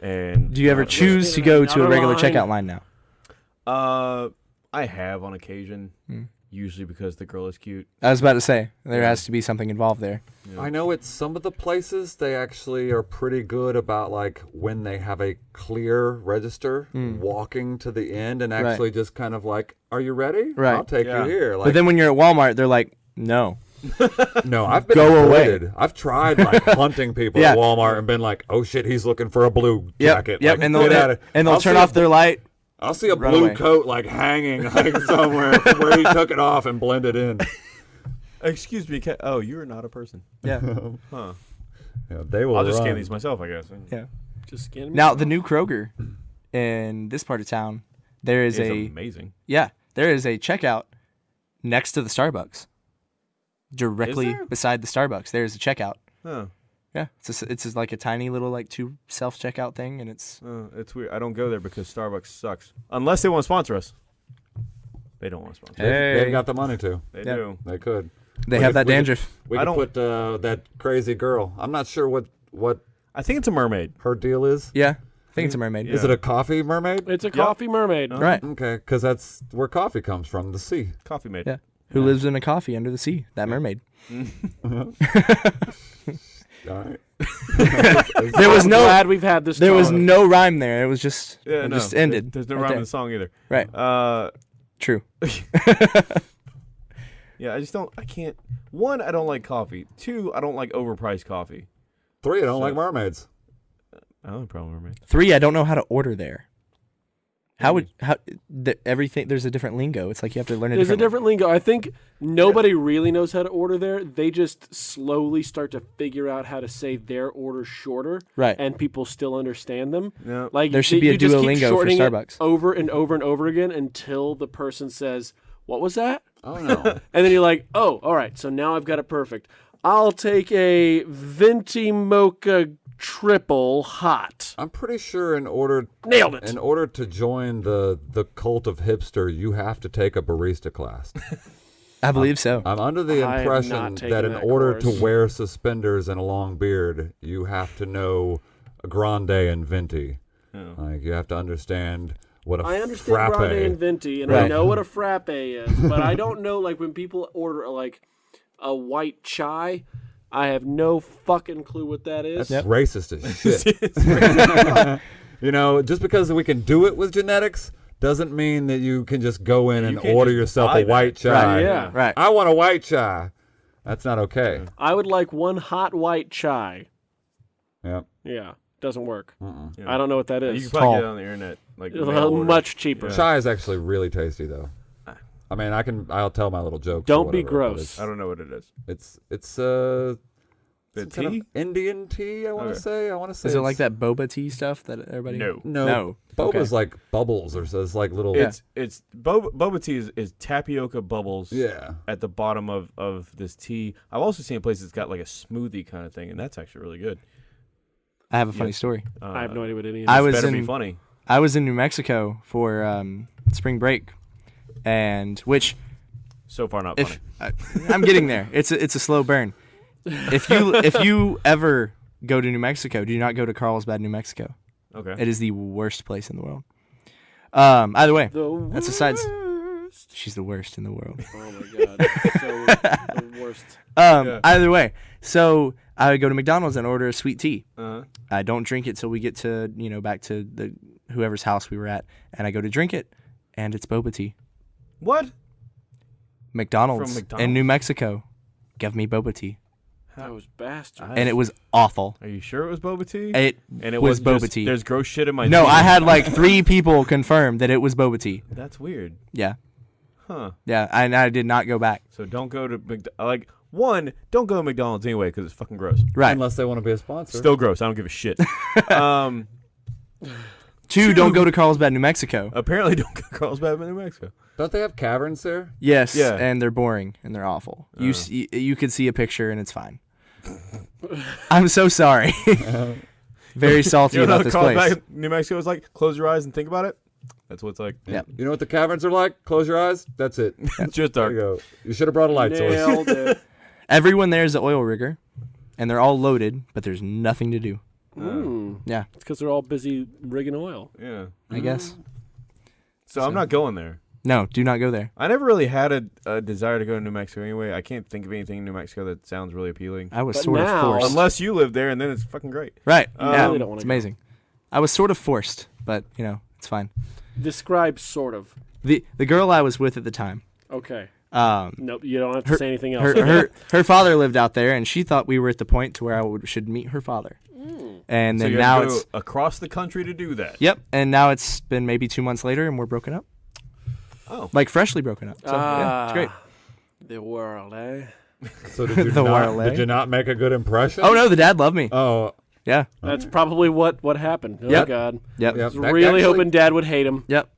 Speaker 1: And
Speaker 4: Do you ever
Speaker 1: uh,
Speaker 4: choose to go to a regular
Speaker 3: line.
Speaker 4: checkout line now?
Speaker 1: Uh, I have on occasion,
Speaker 4: Hmm.
Speaker 1: Usually because the girl is cute.
Speaker 4: I was about to say there has to be something involved there.
Speaker 1: Yeah.
Speaker 2: I know it's some of the places they actually are pretty good about like when they have a clear register, hmm. walking to the end and
Speaker 4: Right.
Speaker 2: actually just kind of like, "Are you ready?
Speaker 4: Right.
Speaker 2: I'll take
Speaker 1: Yeah.
Speaker 2: you here." Like,
Speaker 4: but then when you're at Walmart, they're like, no.
Speaker 2: no, I've been
Speaker 4: Go away.
Speaker 2: I've tried like hunting people
Speaker 4: Yeah.
Speaker 2: at Walmart and been like, "Oh shit, he's looking for a blue
Speaker 4: Yep.
Speaker 2: jacket."
Speaker 4: Yep.
Speaker 2: Like,
Speaker 4: and they'll
Speaker 2: get outta-
Speaker 4: and they'll
Speaker 2: I'll
Speaker 4: turn off their light.
Speaker 2: I'll see a
Speaker 4: Run
Speaker 2: blue
Speaker 4: away.
Speaker 2: coat like hanging like somewhere where he took it off and blended in.
Speaker 1: Excuse me, ca- oh, you're not a person.
Speaker 4: Yeah.
Speaker 1: Huh.
Speaker 2: Yeah, they will.
Speaker 1: I'll just
Speaker 2: run.
Speaker 1: scan these myself, I guess.
Speaker 4: Yeah.
Speaker 3: Just scan me.
Speaker 4: Now the new Kroger in this part of town, there is
Speaker 1: It's
Speaker 4: a
Speaker 1: amazing.
Speaker 4: yeah, there is a checkout next to the Starbucks. Directly beside the Starbucks, there is a checkout.
Speaker 1: Huh.
Speaker 4: Yeah, it's a s it's just like a tiny little like two self checkout thing, and it's
Speaker 1: Uh, it's weird. I don't go there because Starbucks sucks. Unless they want to sponsor us. They don't want to sponsor. us.
Speaker 2: They,
Speaker 4: Hey.
Speaker 2: they got the money to.
Speaker 1: They
Speaker 4: Yeah.
Speaker 1: do.
Speaker 2: They could.
Speaker 4: they
Speaker 2: We
Speaker 4: have
Speaker 2: could-
Speaker 4: that
Speaker 2: we could-
Speaker 4: dandruff.
Speaker 2: We
Speaker 1: I
Speaker 2: could
Speaker 1: don't-
Speaker 2: put uh, that crazy girl. I'm not sure what what
Speaker 1: I think it's a mermaid.
Speaker 2: her deal is.
Speaker 4: Yeah, I think it's a mermaid.
Speaker 1: Yeah.
Speaker 2: Is it a coffee mermaid?
Speaker 3: it's a coffee mermaid.
Speaker 4: Right.
Speaker 2: Okay, because that's where coffee comes from, the sea.
Speaker 1: Coffee maid.
Speaker 4: Yeah. Who lives in a coffee under the sea? That mermaid.
Speaker 2: All right.
Speaker 4: There was
Speaker 3: I'm
Speaker 4: no
Speaker 3: glad we've had this.
Speaker 4: there was
Speaker 3: talk.
Speaker 4: no rhyme there. It was just
Speaker 1: Yeah,
Speaker 4: it
Speaker 1: no,
Speaker 4: just ended.
Speaker 1: There's no
Speaker 4: right
Speaker 1: rhyme
Speaker 4: there.
Speaker 1: in the song either.
Speaker 4: Right.
Speaker 1: Uh,
Speaker 4: True.
Speaker 1: yeah, I just don't. I can't. One, I don't like coffee. Two, I don't like overpriced coffee.
Speaker 2: Three, I don't
Speaker 1: So-
Speaker 2: like mermaids.
Speaker 1: I don't have a problem with mermaid.
Speaker 4: Three, I don't know how to order there. How would mm. how the, everything? There's a different lingo. It's like you have to learn a
Speaker 3: There's a
Speaker 4: different.
Speaker 3: different lingo. I think nobody really knows how to order there. They just slowly start to figure out how to say their order shorter,
Speaker 4: Right.
Speaker 3: and people still understand them.
Speaker 1: No.
Speaker 3: Like
Speaker 4: There should
Speaker 3: you-
Speaker 4: be a
Speaker 3: you just keep
Speaker 4: Duolingo for Starbucks.
Speaker 3: over and over and over again until the person says, "What was that?"
Speaker 2: Oh no.
Speaker 3: And then you're like, "Oh, all right. So now I've got it perfect. I'll take a venti mocha triple hot.
Speaker 2: I'm pretty sure in order
Speaker 3: Nailed it.
Speaker 2: in order to join the the cult of hipster, you have to take a barista class.
Speaker 4: I believe so.
Speaker 2: I'm under the
Speaker 3: I have
Speaker 2: impression
Speaker 3: not taken
Speaker 2: that in
Speaker 3: that
Speaker 2: order
Speaker 3: course.
Speaker 2: to wear suspenders and a long beard, you have to know grande and venti.
Speaker 1: Oh.
Speaker 2: Like you have to understand what a
Speaker 3: I understand
Speaker 2: frappe.
Speaker 3: grande and venti, and I
Speaker 4: Right.
Speaker 3: know what a frappe is, but I don't know like when people order like a white chai. I have no fucking clue what that is.
Speaker 2: That's racist as shit. you know, just because we can do it with genetics doesn't mean that you can just go in
Speaker 1: You
Speaker 2: and order yourself
Speaker 1: buy
Speaker 2: a
Speaker 1: that.
Speaker 2: white chai.
Speaker 3: Right, yeah.
Speaker 4: Right.
Speaker 2: I want a white chai. That's not okay.
Speaker 3: I would like one hot white chai.
Speaker 2: Yep.
Speaker 3: Yeah, doesn't work.
Speaker 1: Yeah.
Speaker 3: I don't know what that is.
Speaker 1: You can probably get it on the internet. Like
Speaker 3: Well, much cheaper.
Speaker 1: Yeah.
Speaker 2: Chai is actually really tasty though. I mean, I can. I'll tell my little joke.
Speaker 3: Don't be
Speaker 2: whatever, but
Speaker 3: gross.
Speaker 1: I don't know what it is.
Speaker 2: it's, it's uh
Speaker 1: The
Speaker 2: some kind of
Speaker 1: tea?
Speaker 2: Indian tea. I want to
Speaker 1: Okay.
Speaker 2: say. I want to say.
Speaker 4: Is it like that boba tea stuff that everybody?
Speaker 1: No.
Speaker 2: No.
Speaker 4: No.
Speaker 2: Boba's
Speaker 4: Okay.
Speaker 2: like bubbles, or so it's like little.
Speaker 1: It's it's boba, boba tea is, is tapioca bubbles.
Speaker 2: yeah.
Speaker 1: At the bottom of of this tea. I've also seen a place that's got like a smoothie kind of thing, and that's actually really good.
Speaker 4: I have a funny
Speaker 1: Yeah.
Speaker 4: story.
Speaker 1: Uh,
Speaker 3: I have no idea what any of
Speaker 4: I
Speaker 3: this
Speaker 4: was
Speaker 1: better
Speaker 4: in
Speaker 1: be funny.
Speaker 4: I was in New Mexico for um, spring break, and which
Speaker 1: So far, not funny.
Speaker 4: if I, I'm getting there, it's a, it's a slow burn. If you if you ever go to New Mexico, do you not go to Carlsbad, New Mexico.
Speaker 1: Okay.
Speaker 4: It is the worst place in the world. Um, either way,
Speaker 3: The
Speaker 4: That's a sides-
Speaker 3: worst.
Speaker 4: she's the worst in the world.
Speaker 3: Oh my god. so the worst.
Speaker 4: Um,
Speaker 1: Yeah.
Speaker 4: either way, so I would go to McDonald's and order a sweet tea.
Speaker 1: Uh-huh.
Speaker 4: I don't drink it till we get to you know back to the whoever's house we were at, and I go to drink it, and it's boba tea.
Speaker 1: What?
Speaker 4: McDonald's,
Speaker 1: From
Speaker 4: in New Mexico, give me boba tea,
Speaker 3: Those bastards.
Speaker 4: and it was awful.
Speaker 1: Are you sure it was boba tea?
Speaker 4: It
Speaker 1: and it
Speaker 4: was
Speaker 1: wasn't
Speaker 4: boba
Speaker 1: just,
Speaker 4: tea.
Speaker 1: There's gross shit in my.
Speaker 4: No,
Speaker 1: tea?
Speaker 4: I had like three people confirm that it was boba tea.
Speaker 1: That's weird.
Speaker 4: Yeah,
Speaker 1: Huh.
Speaker 4: yeah, and I did not go back.
Speaker 1: So don't go to Mc- like one. Don't go to McDonald's anyway because it's fucking gross.
Speaker 4: Right.
Speaker 2: Unless they want to be a sponsor.
Speaker 1: Still gross. I don't give a shit. um.
Speaker 4: Two, don't go to Carlsbad, New Mexico.
Speaker 1: Apparently, don't go to Carlsbad, New Mexico.
Speaker 2: Don't they have caverns there?
Speaker 4: Yes,
Speaker 1: Yeah.
Speaker 4: and they're boring and they're awful. You
Speaker 1: Oh.
Speaker 4: s you you could see a picture and it's fine. I'm so sorry. Very salty
Speaker 1: You know
Speaker 4: about this
Speaker 1: Carlsbad,
Speaker 4: place.
Speaker 1: New Mexico is like? Close your eyes and think about it. That's what it's like.
Speaker 4: Yep.
Speaker 2: You know what the caverns are like? Close your eyes. That's it.
Speaker 1: It's just
Speaker 2: There you go. You should have brought a light source.
Speaker 3: Nailed it.
Speaker 4: Everyone there is an oil rigger, and they're all loaded, but there's nothing to do.
Speaker 3: Mm.
Speaker 4: Yeah,
Speaker 3: It's because they're all busy rigging oil.
Speaker 1: Yeah.
Speaker 4: I guess.
Speaker 1: So, I'm not going there.
Speaker 4: No, do not go there.
Speaker 1: I never really had a, a desire to go to New Mexico anyway. I can't think of anything in New Mexico that sounds really appealing.
Speaker 4: I was
Speaker 3: But
Speaker 4: sort
Speaker 3: now-
Speaker 4: of forced.
Speaker 1: Unless you live there, and then it's fucking great.
Speaker 4: right.
Speaker 1: I
Speaker 4: yeah,
Speaker 1: really
Speaker 3: don't wanna
Speaker 4: it's
Speaker 3: go.
Speaker 4: amazing. I was sort of forced, but you know, it's fine.
Speaker 3: Describe sort of.
Speaker 4: The the girl I was with at the time,
Speaker 3: Okay.
Speaker 4: um,
Speaker 3: Nope. You don't have to
Speaker 4: Her-
Speaker 3: say anything else.
Speaker 4: her her her father lived out there, and she thought we were at the point to where I would, should meet her father. And
Speaker 1: so
Speaker 4: then
Speaker 1: you
Speaker 4: now
Speaker 1: have to
Speaker 4: it's
Speaker 1: across the country to do that.
Speaker 4: yep, and now it's been maybe two months later, and we're broken up,
Speaker 1: Oh,
Speaker 4: like freshly broken up. So yeah, it's great.
Speaker 3: Ah, The world, eh?
Speaker 2: So did you,
Speaker 4: The
Speaker 2: not,
Speaker 4: Warley.
Speaker 2: did you not make a good impression?
Speaker 4: Oh no, the dad loved me.
Speaker 2: Oh,
Speaker 4: Yeah,
Speaker 3: That's probably what what happened. Oh
Speaker 4: Yep.
Speaker 3: God.
Speaker 4: yep,
Speaker 2: yeah.
Speaker 3: I was really hoping Dad would hate him.
Speaker 4: yep.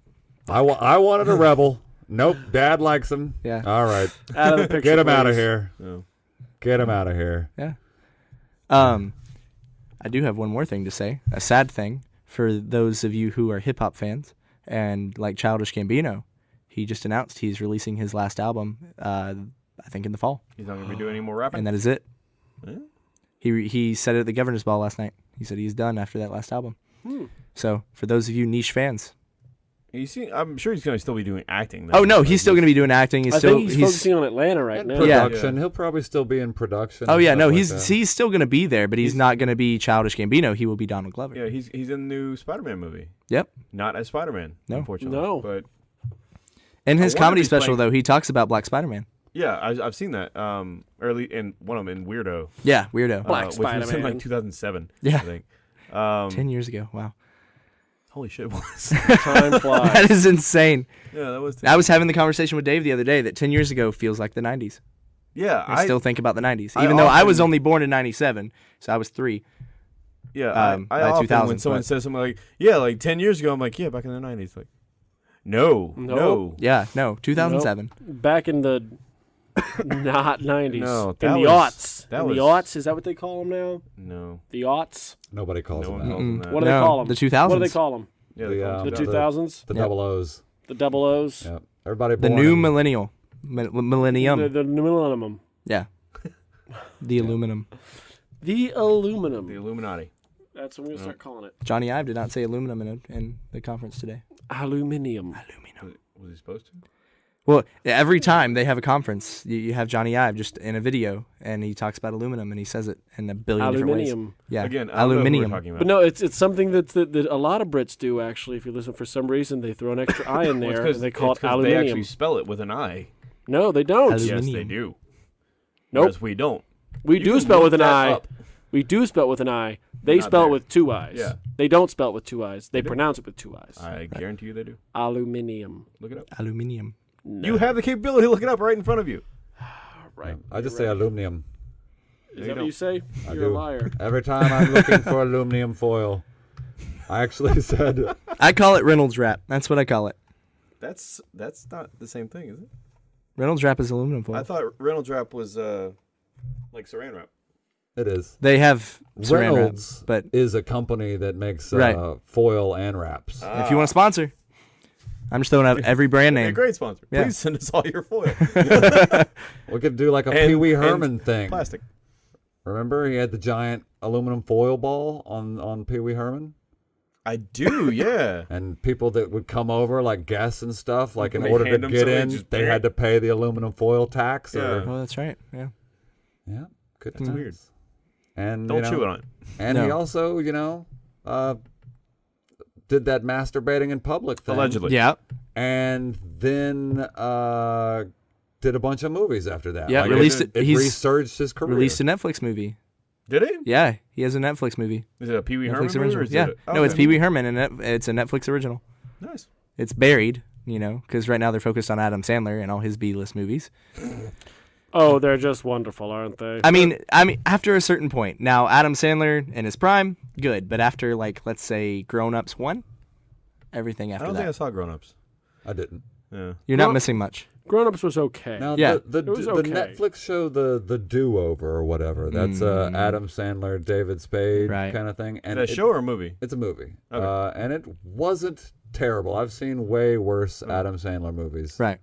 Speaker 2: I, wa- I wanted a rebel. Nope. Dad likes him.
Speaker 4: Yeah.
Speaker 2: All right.
Speaker 3: Out of the picture.
Speaker 2: Get him out of
Speaker 3: please.
Speaker 2: here.
Speaker 1: no.
Speaker 2: Get him out of here.
Speaker 4: Yeah. Um, I do have one more thing to say. A sad thing for those of you who are hip hop fans and like Childish Gambino. He just announced he's releasing his last album. Uh, I think in the fall,
Speaker 1: He's not gonna be doing any more rapping.
Speaker 4: and that is it.
Speaker 1: Eh?
Speaker 4: He he said it at the governor's ball last night. He said he's done after that last album.
Speaker 3: Hmm.
Speaker 4: So for those of you niche fans,
Speaker 1: You see, I'm sure he's gonna still be doing acting. Though.
Speaker 4: oh no, he's still going to be doing acting. He's
Speaker 3: I
Speaker 4: still
Speaker 3: think he's, focusing on Atlanta right
Speaker 2: And
Speaker 3: now.
Speaker 4: Yeah.
Speaker 2: production. He'll probably still be in production.
Speaker 4: Oh yeah, no,
Speaker 2: like
Speaker 4: he's
Speaker 2: that.
Speaker 4: he's still going to be there, but he's,
Speaker 1: He's-
Speaker 4: not going to be Childish Gambino. He will be Donald Glover.
Speaker 1: Yeah, he's he's in the new Spider-Man movie.
Speaker 4: Yep.
Speaker 1: Not as Spider-Man,
Speaker 4: No.
Speaker 1: unfortunately.
Speaker 3: No.
Speaker 1: But
Speaker 4: In his comedy special
Speaker 1: playing-
Speaker 4: though, he talks about Black Spider-Man.
Speaker 1: yeah, I, I've seen that. Um, early in one of them in Weirdo.
Speaker 4: Yeah, weirdo.
Speaker 3: Black
Speaker 1: uh, which was in
Speaker 3: Spider-Man.
Speaker 1: like 2007.
Speaker 4: Yeah.
Speaker 1: I think. Um,
Speaker 4: Ten years ago. Wow,
Speaker 1: holy shit, it was.
Speaker 3: Time flies.
Speaker 4: that is insane.
Speaker 1: yeah, that was.
Speaker 4: I was having the conversation with Dave the other day that ten years ago feels like the '90s.
Speaker 1: yeah,
Speaker 4: I,
Speaker 1: I
Speaker 4: still think about the '90s,
Speaker 1: I
Speaker 4: even though I was only born in '97, so I was three.
Speaker 1: Yeah,
Speaker 4: um,
Speaker 1: I, I often when someone
Speaker 4: but-
Speaker 1: says something like, "Yeah, like ten years ago," I'm like, "Yeah, back in the '90s." Like, no,
Speaker 3: Nope.
Speaker 1: no,
Speaker 4: Yeah, no, 2007.
Speaker 3: Back in the not 90s.
Speaker 1: No,
Speaker 3: in the
Speaker 1: was-
Speaker 3: aughts.
Speaker 1: that
Speaker 3: in
Speaker 1: was-
Speaker 3: the aughts, is that what they call them now?
Speaker 1: no.
Speaker 3: The aughts?
Speaker 2: Nobody calls
Speaker 1: No
Speaker 2: him
Speaker 1: one
Speaker 2: that.
Speaker 1: calls them
Speaker 4: Mm-mm.
Speaker 1: that.
Speaker 3: What do they call them?
Speaker 4: the 2000s.
Speaker 3: What do they call them?
Speaker 1: Yeah,
Speaker 2: The,
Speaker 1: they call
Speaker 2: um,
Speaker 1: them
Speaker 3: The
Speaker 1: that.
Speaker 2: the-
Speaker 3: 2000s?
Speaker 2: The
Speaker 4: Yep.
Speaker 2: double O's.
Speaker 3: The double O's?
Speaker 2: Yeah. Everybody
Speaker 4: The new
Speaker 2: in-
Speaker 4: millennial, Mi- millennium.
Speaker 3: The, the millennium.
Speaker 4: yeah, the aluminum.
Speaker 3: The aluminum.
Speaker 1: the Illuminati.
Speaker 3: That's what I'm going to start calling it.
Speaker 4: Jony Ive did not say aluminum in, in the conference today.
Speaker 3: Aluminium.
Speaker 4: Aluminum.
Speaker 1: Was, was he supposed to?
Speaker 4: Well, every time they have a conference, you, you have Jony Ive just in a video, and he talks about aluminum, and he says it in a billion different ways.
Speaker 3: Aluminium.
Speaker 4: Yeah,
Speaker 1: Again, I don't know who
Speaker 4: aluminium.
Speaker 1: we're talking about.
Speaker 3: But no, it's it's something that, that that a lot of Brits do actually. If you listen, for some reason they throw an extra I in
Speaker 1: Well, it's
Speaker 3: there
Speaker 1: 'cause-
Speaker 3: and they call
Speaker 1: it's
Speaker 3: it
Speaker 1: 'cause They actually spell it with an I.
Speaker 3: no, they don't.
Speaker 4: Alu-
Speaker 1: Yes, they
Speaker 4: Aluminium.
Speaker 1: do.
Speaker 3: Nope.
Speaker 1: Whereas we don't.
Speaker 3: we
Speaker 1: You
Speaker 3: do
Speaker 1: can
Speaker 3: spell
Speaker 1: look
Speaker 3: with an
Speaker 1: that
Speaker 3: I.
Speaker 1: up.
Speaker 3: We do spell it with an I. They
Speaker 1: Not
Speaker 3: spell
Speaker 1: there.
Speaker 3: it with two I's.
Speaker 1: Yeah.
Speaker 3: They don't spell it with two I's. They
Speaker 1: do.
Speaker 3: pronounce it with two I's.
Speaker 1: I guarantee you they do.
Speaker 3: Aluminium.
Speaker 1: Look it up.
Speaker 4: aluminium.
Speaker 1: You have the capability to look it up right in front of you.
Speaker 3: right.
Speaker 2: I just
Speaker 3: You're
Speaker 2: say aluminum.
Speaker 3: Is
Speaker 1: you
Speaker 3: that what you say?
Speaker 2: I
Speaker 3: You're a
Speaker 2: do.
Speaker 3: liar.
Speaker 2: Every time I'm looking for aluminum foil, I actually said
Speaker 4: I call it Reynolds wrap. That's what I call it.
Speaker 1: That's that's not the same thing, is it?
Speaker 4: Reynolds wrap is aluminum foil.
Speaker 1: I thought Reynolds wrap was uh like saran wrap.
Speaker 2: It is.
Speaker 4: they have saran wrap, but
Speaker 2: is a company that makes uh,
Speaker 4: Right.
Speaker 2: foil and wraps.
Speaker 4: if you want to sponsor, I'm just throwing out every brand
Speaker 1: Hey,
Speaker 4: name.
Speaker 1: great sponsor.
Speaker 4: Yeah.
Speaker 1: Please send us all your foil.
Speaker 2: we could do like a
Speaker 1: And-
Speaker 2: Pee Wee Herman thing.
Speaker 1: Plastic.
Speaker 2: Remember, he had the giant aluminum foil ball on on Pee Wee Herman,
Speaker 1: I do, yeah.
Speaker 2: and people that would come over, like guests and stuff, like in
Speaker 1: They
Speaker 2: order to get in, they
Speaker 1: bring
Speaker 2: had to pay the aluminum foil tax.
Speaker 1: Yeah.
Speaker 2: Or,
Speaker 4: Oh, that's right. Yeah.
Speaker 2: yeah, good
Speaker 1: That's
Speaker 2: times.
Speaker 1: weird.
Speaker 2: And
Speaker 1: Don't
Speaker 2: you know,
Speaker 1: chew it on it.
Speaker 2: And he also, you know, uh, did that masturbating in public thing.
Speaker 1: Allegedly.
Speaker 4: Yeah.
Speaker 2: And then uh, did a bunch of movies after that.
Speaker 4: Yeah,
Speaker 2: Like,
Speaker 4: released
Speaker 2: it.
Speaker 4: it-
Speaker 2: It
Speaker 4: he's
Speaker 2: resurged his career.
Speaker 4: Released a Netflix movie.
Speaker 1: Did he?
Speaker 4: Yeah, he has a Netflix movie.
Speaker 1: Is it a Pee Wee Herman
Speaker 4: Netflix
Speaker 1: movie
Speaker 4: original.
Speaker 1: or is
Speaker 4: yeah.
Speaker 1: it?
Speaker 4: No, it's
Speaker 1: okay.
Speaker 4: Pee Wee Herman, and it's a Netflix original.
Speaker 1: Nice.
Speaker 4: It's buried, you know, because right now they're focused on Adam Sandler and all his B-list movies.
Speaker 3: Oh, they're just wonderful, aren't they?
Speaker 4: I mean, I mean, after a certain point. Now, Adam Sandler in his prime, good, but after like let's say Grown Ups one, everything after I
Speaker 1: don't
Speaker 4: that,
Speaker 1: think I saw Grown Ups.
Speaker 2: I didn't.
Speaker 1: Yeah.
Speaker 4: you're not
Speaker 3: Grown-
Speaker 4: missing much.
Speaker 3: Grown Ups was okay.
Speaker 2: Now,
Speaker 4: Yeah.
Speaker 2: the, the,
Speaker 3: It was
Speaker 2: the
Speaker 3: okay.
Speaker 2: Netflix show, the the Do Over or whatever, that's uh,
Speaker 4: Mm.
Speaker 2: Adam Sandler, David Spade
Speaker 4: Right.
Speaker 2: kind of thing. And
Speaker 1: Is that a
Speaker 2: it-
Speaker 1: show or a movie?
Speaker 2: It's a movie.
Speaker 1: Okay.
Speaker 2: Uh, and it wasn't terrible. I've seen way worse Adam Sandler movies.
Speaker 4: Right.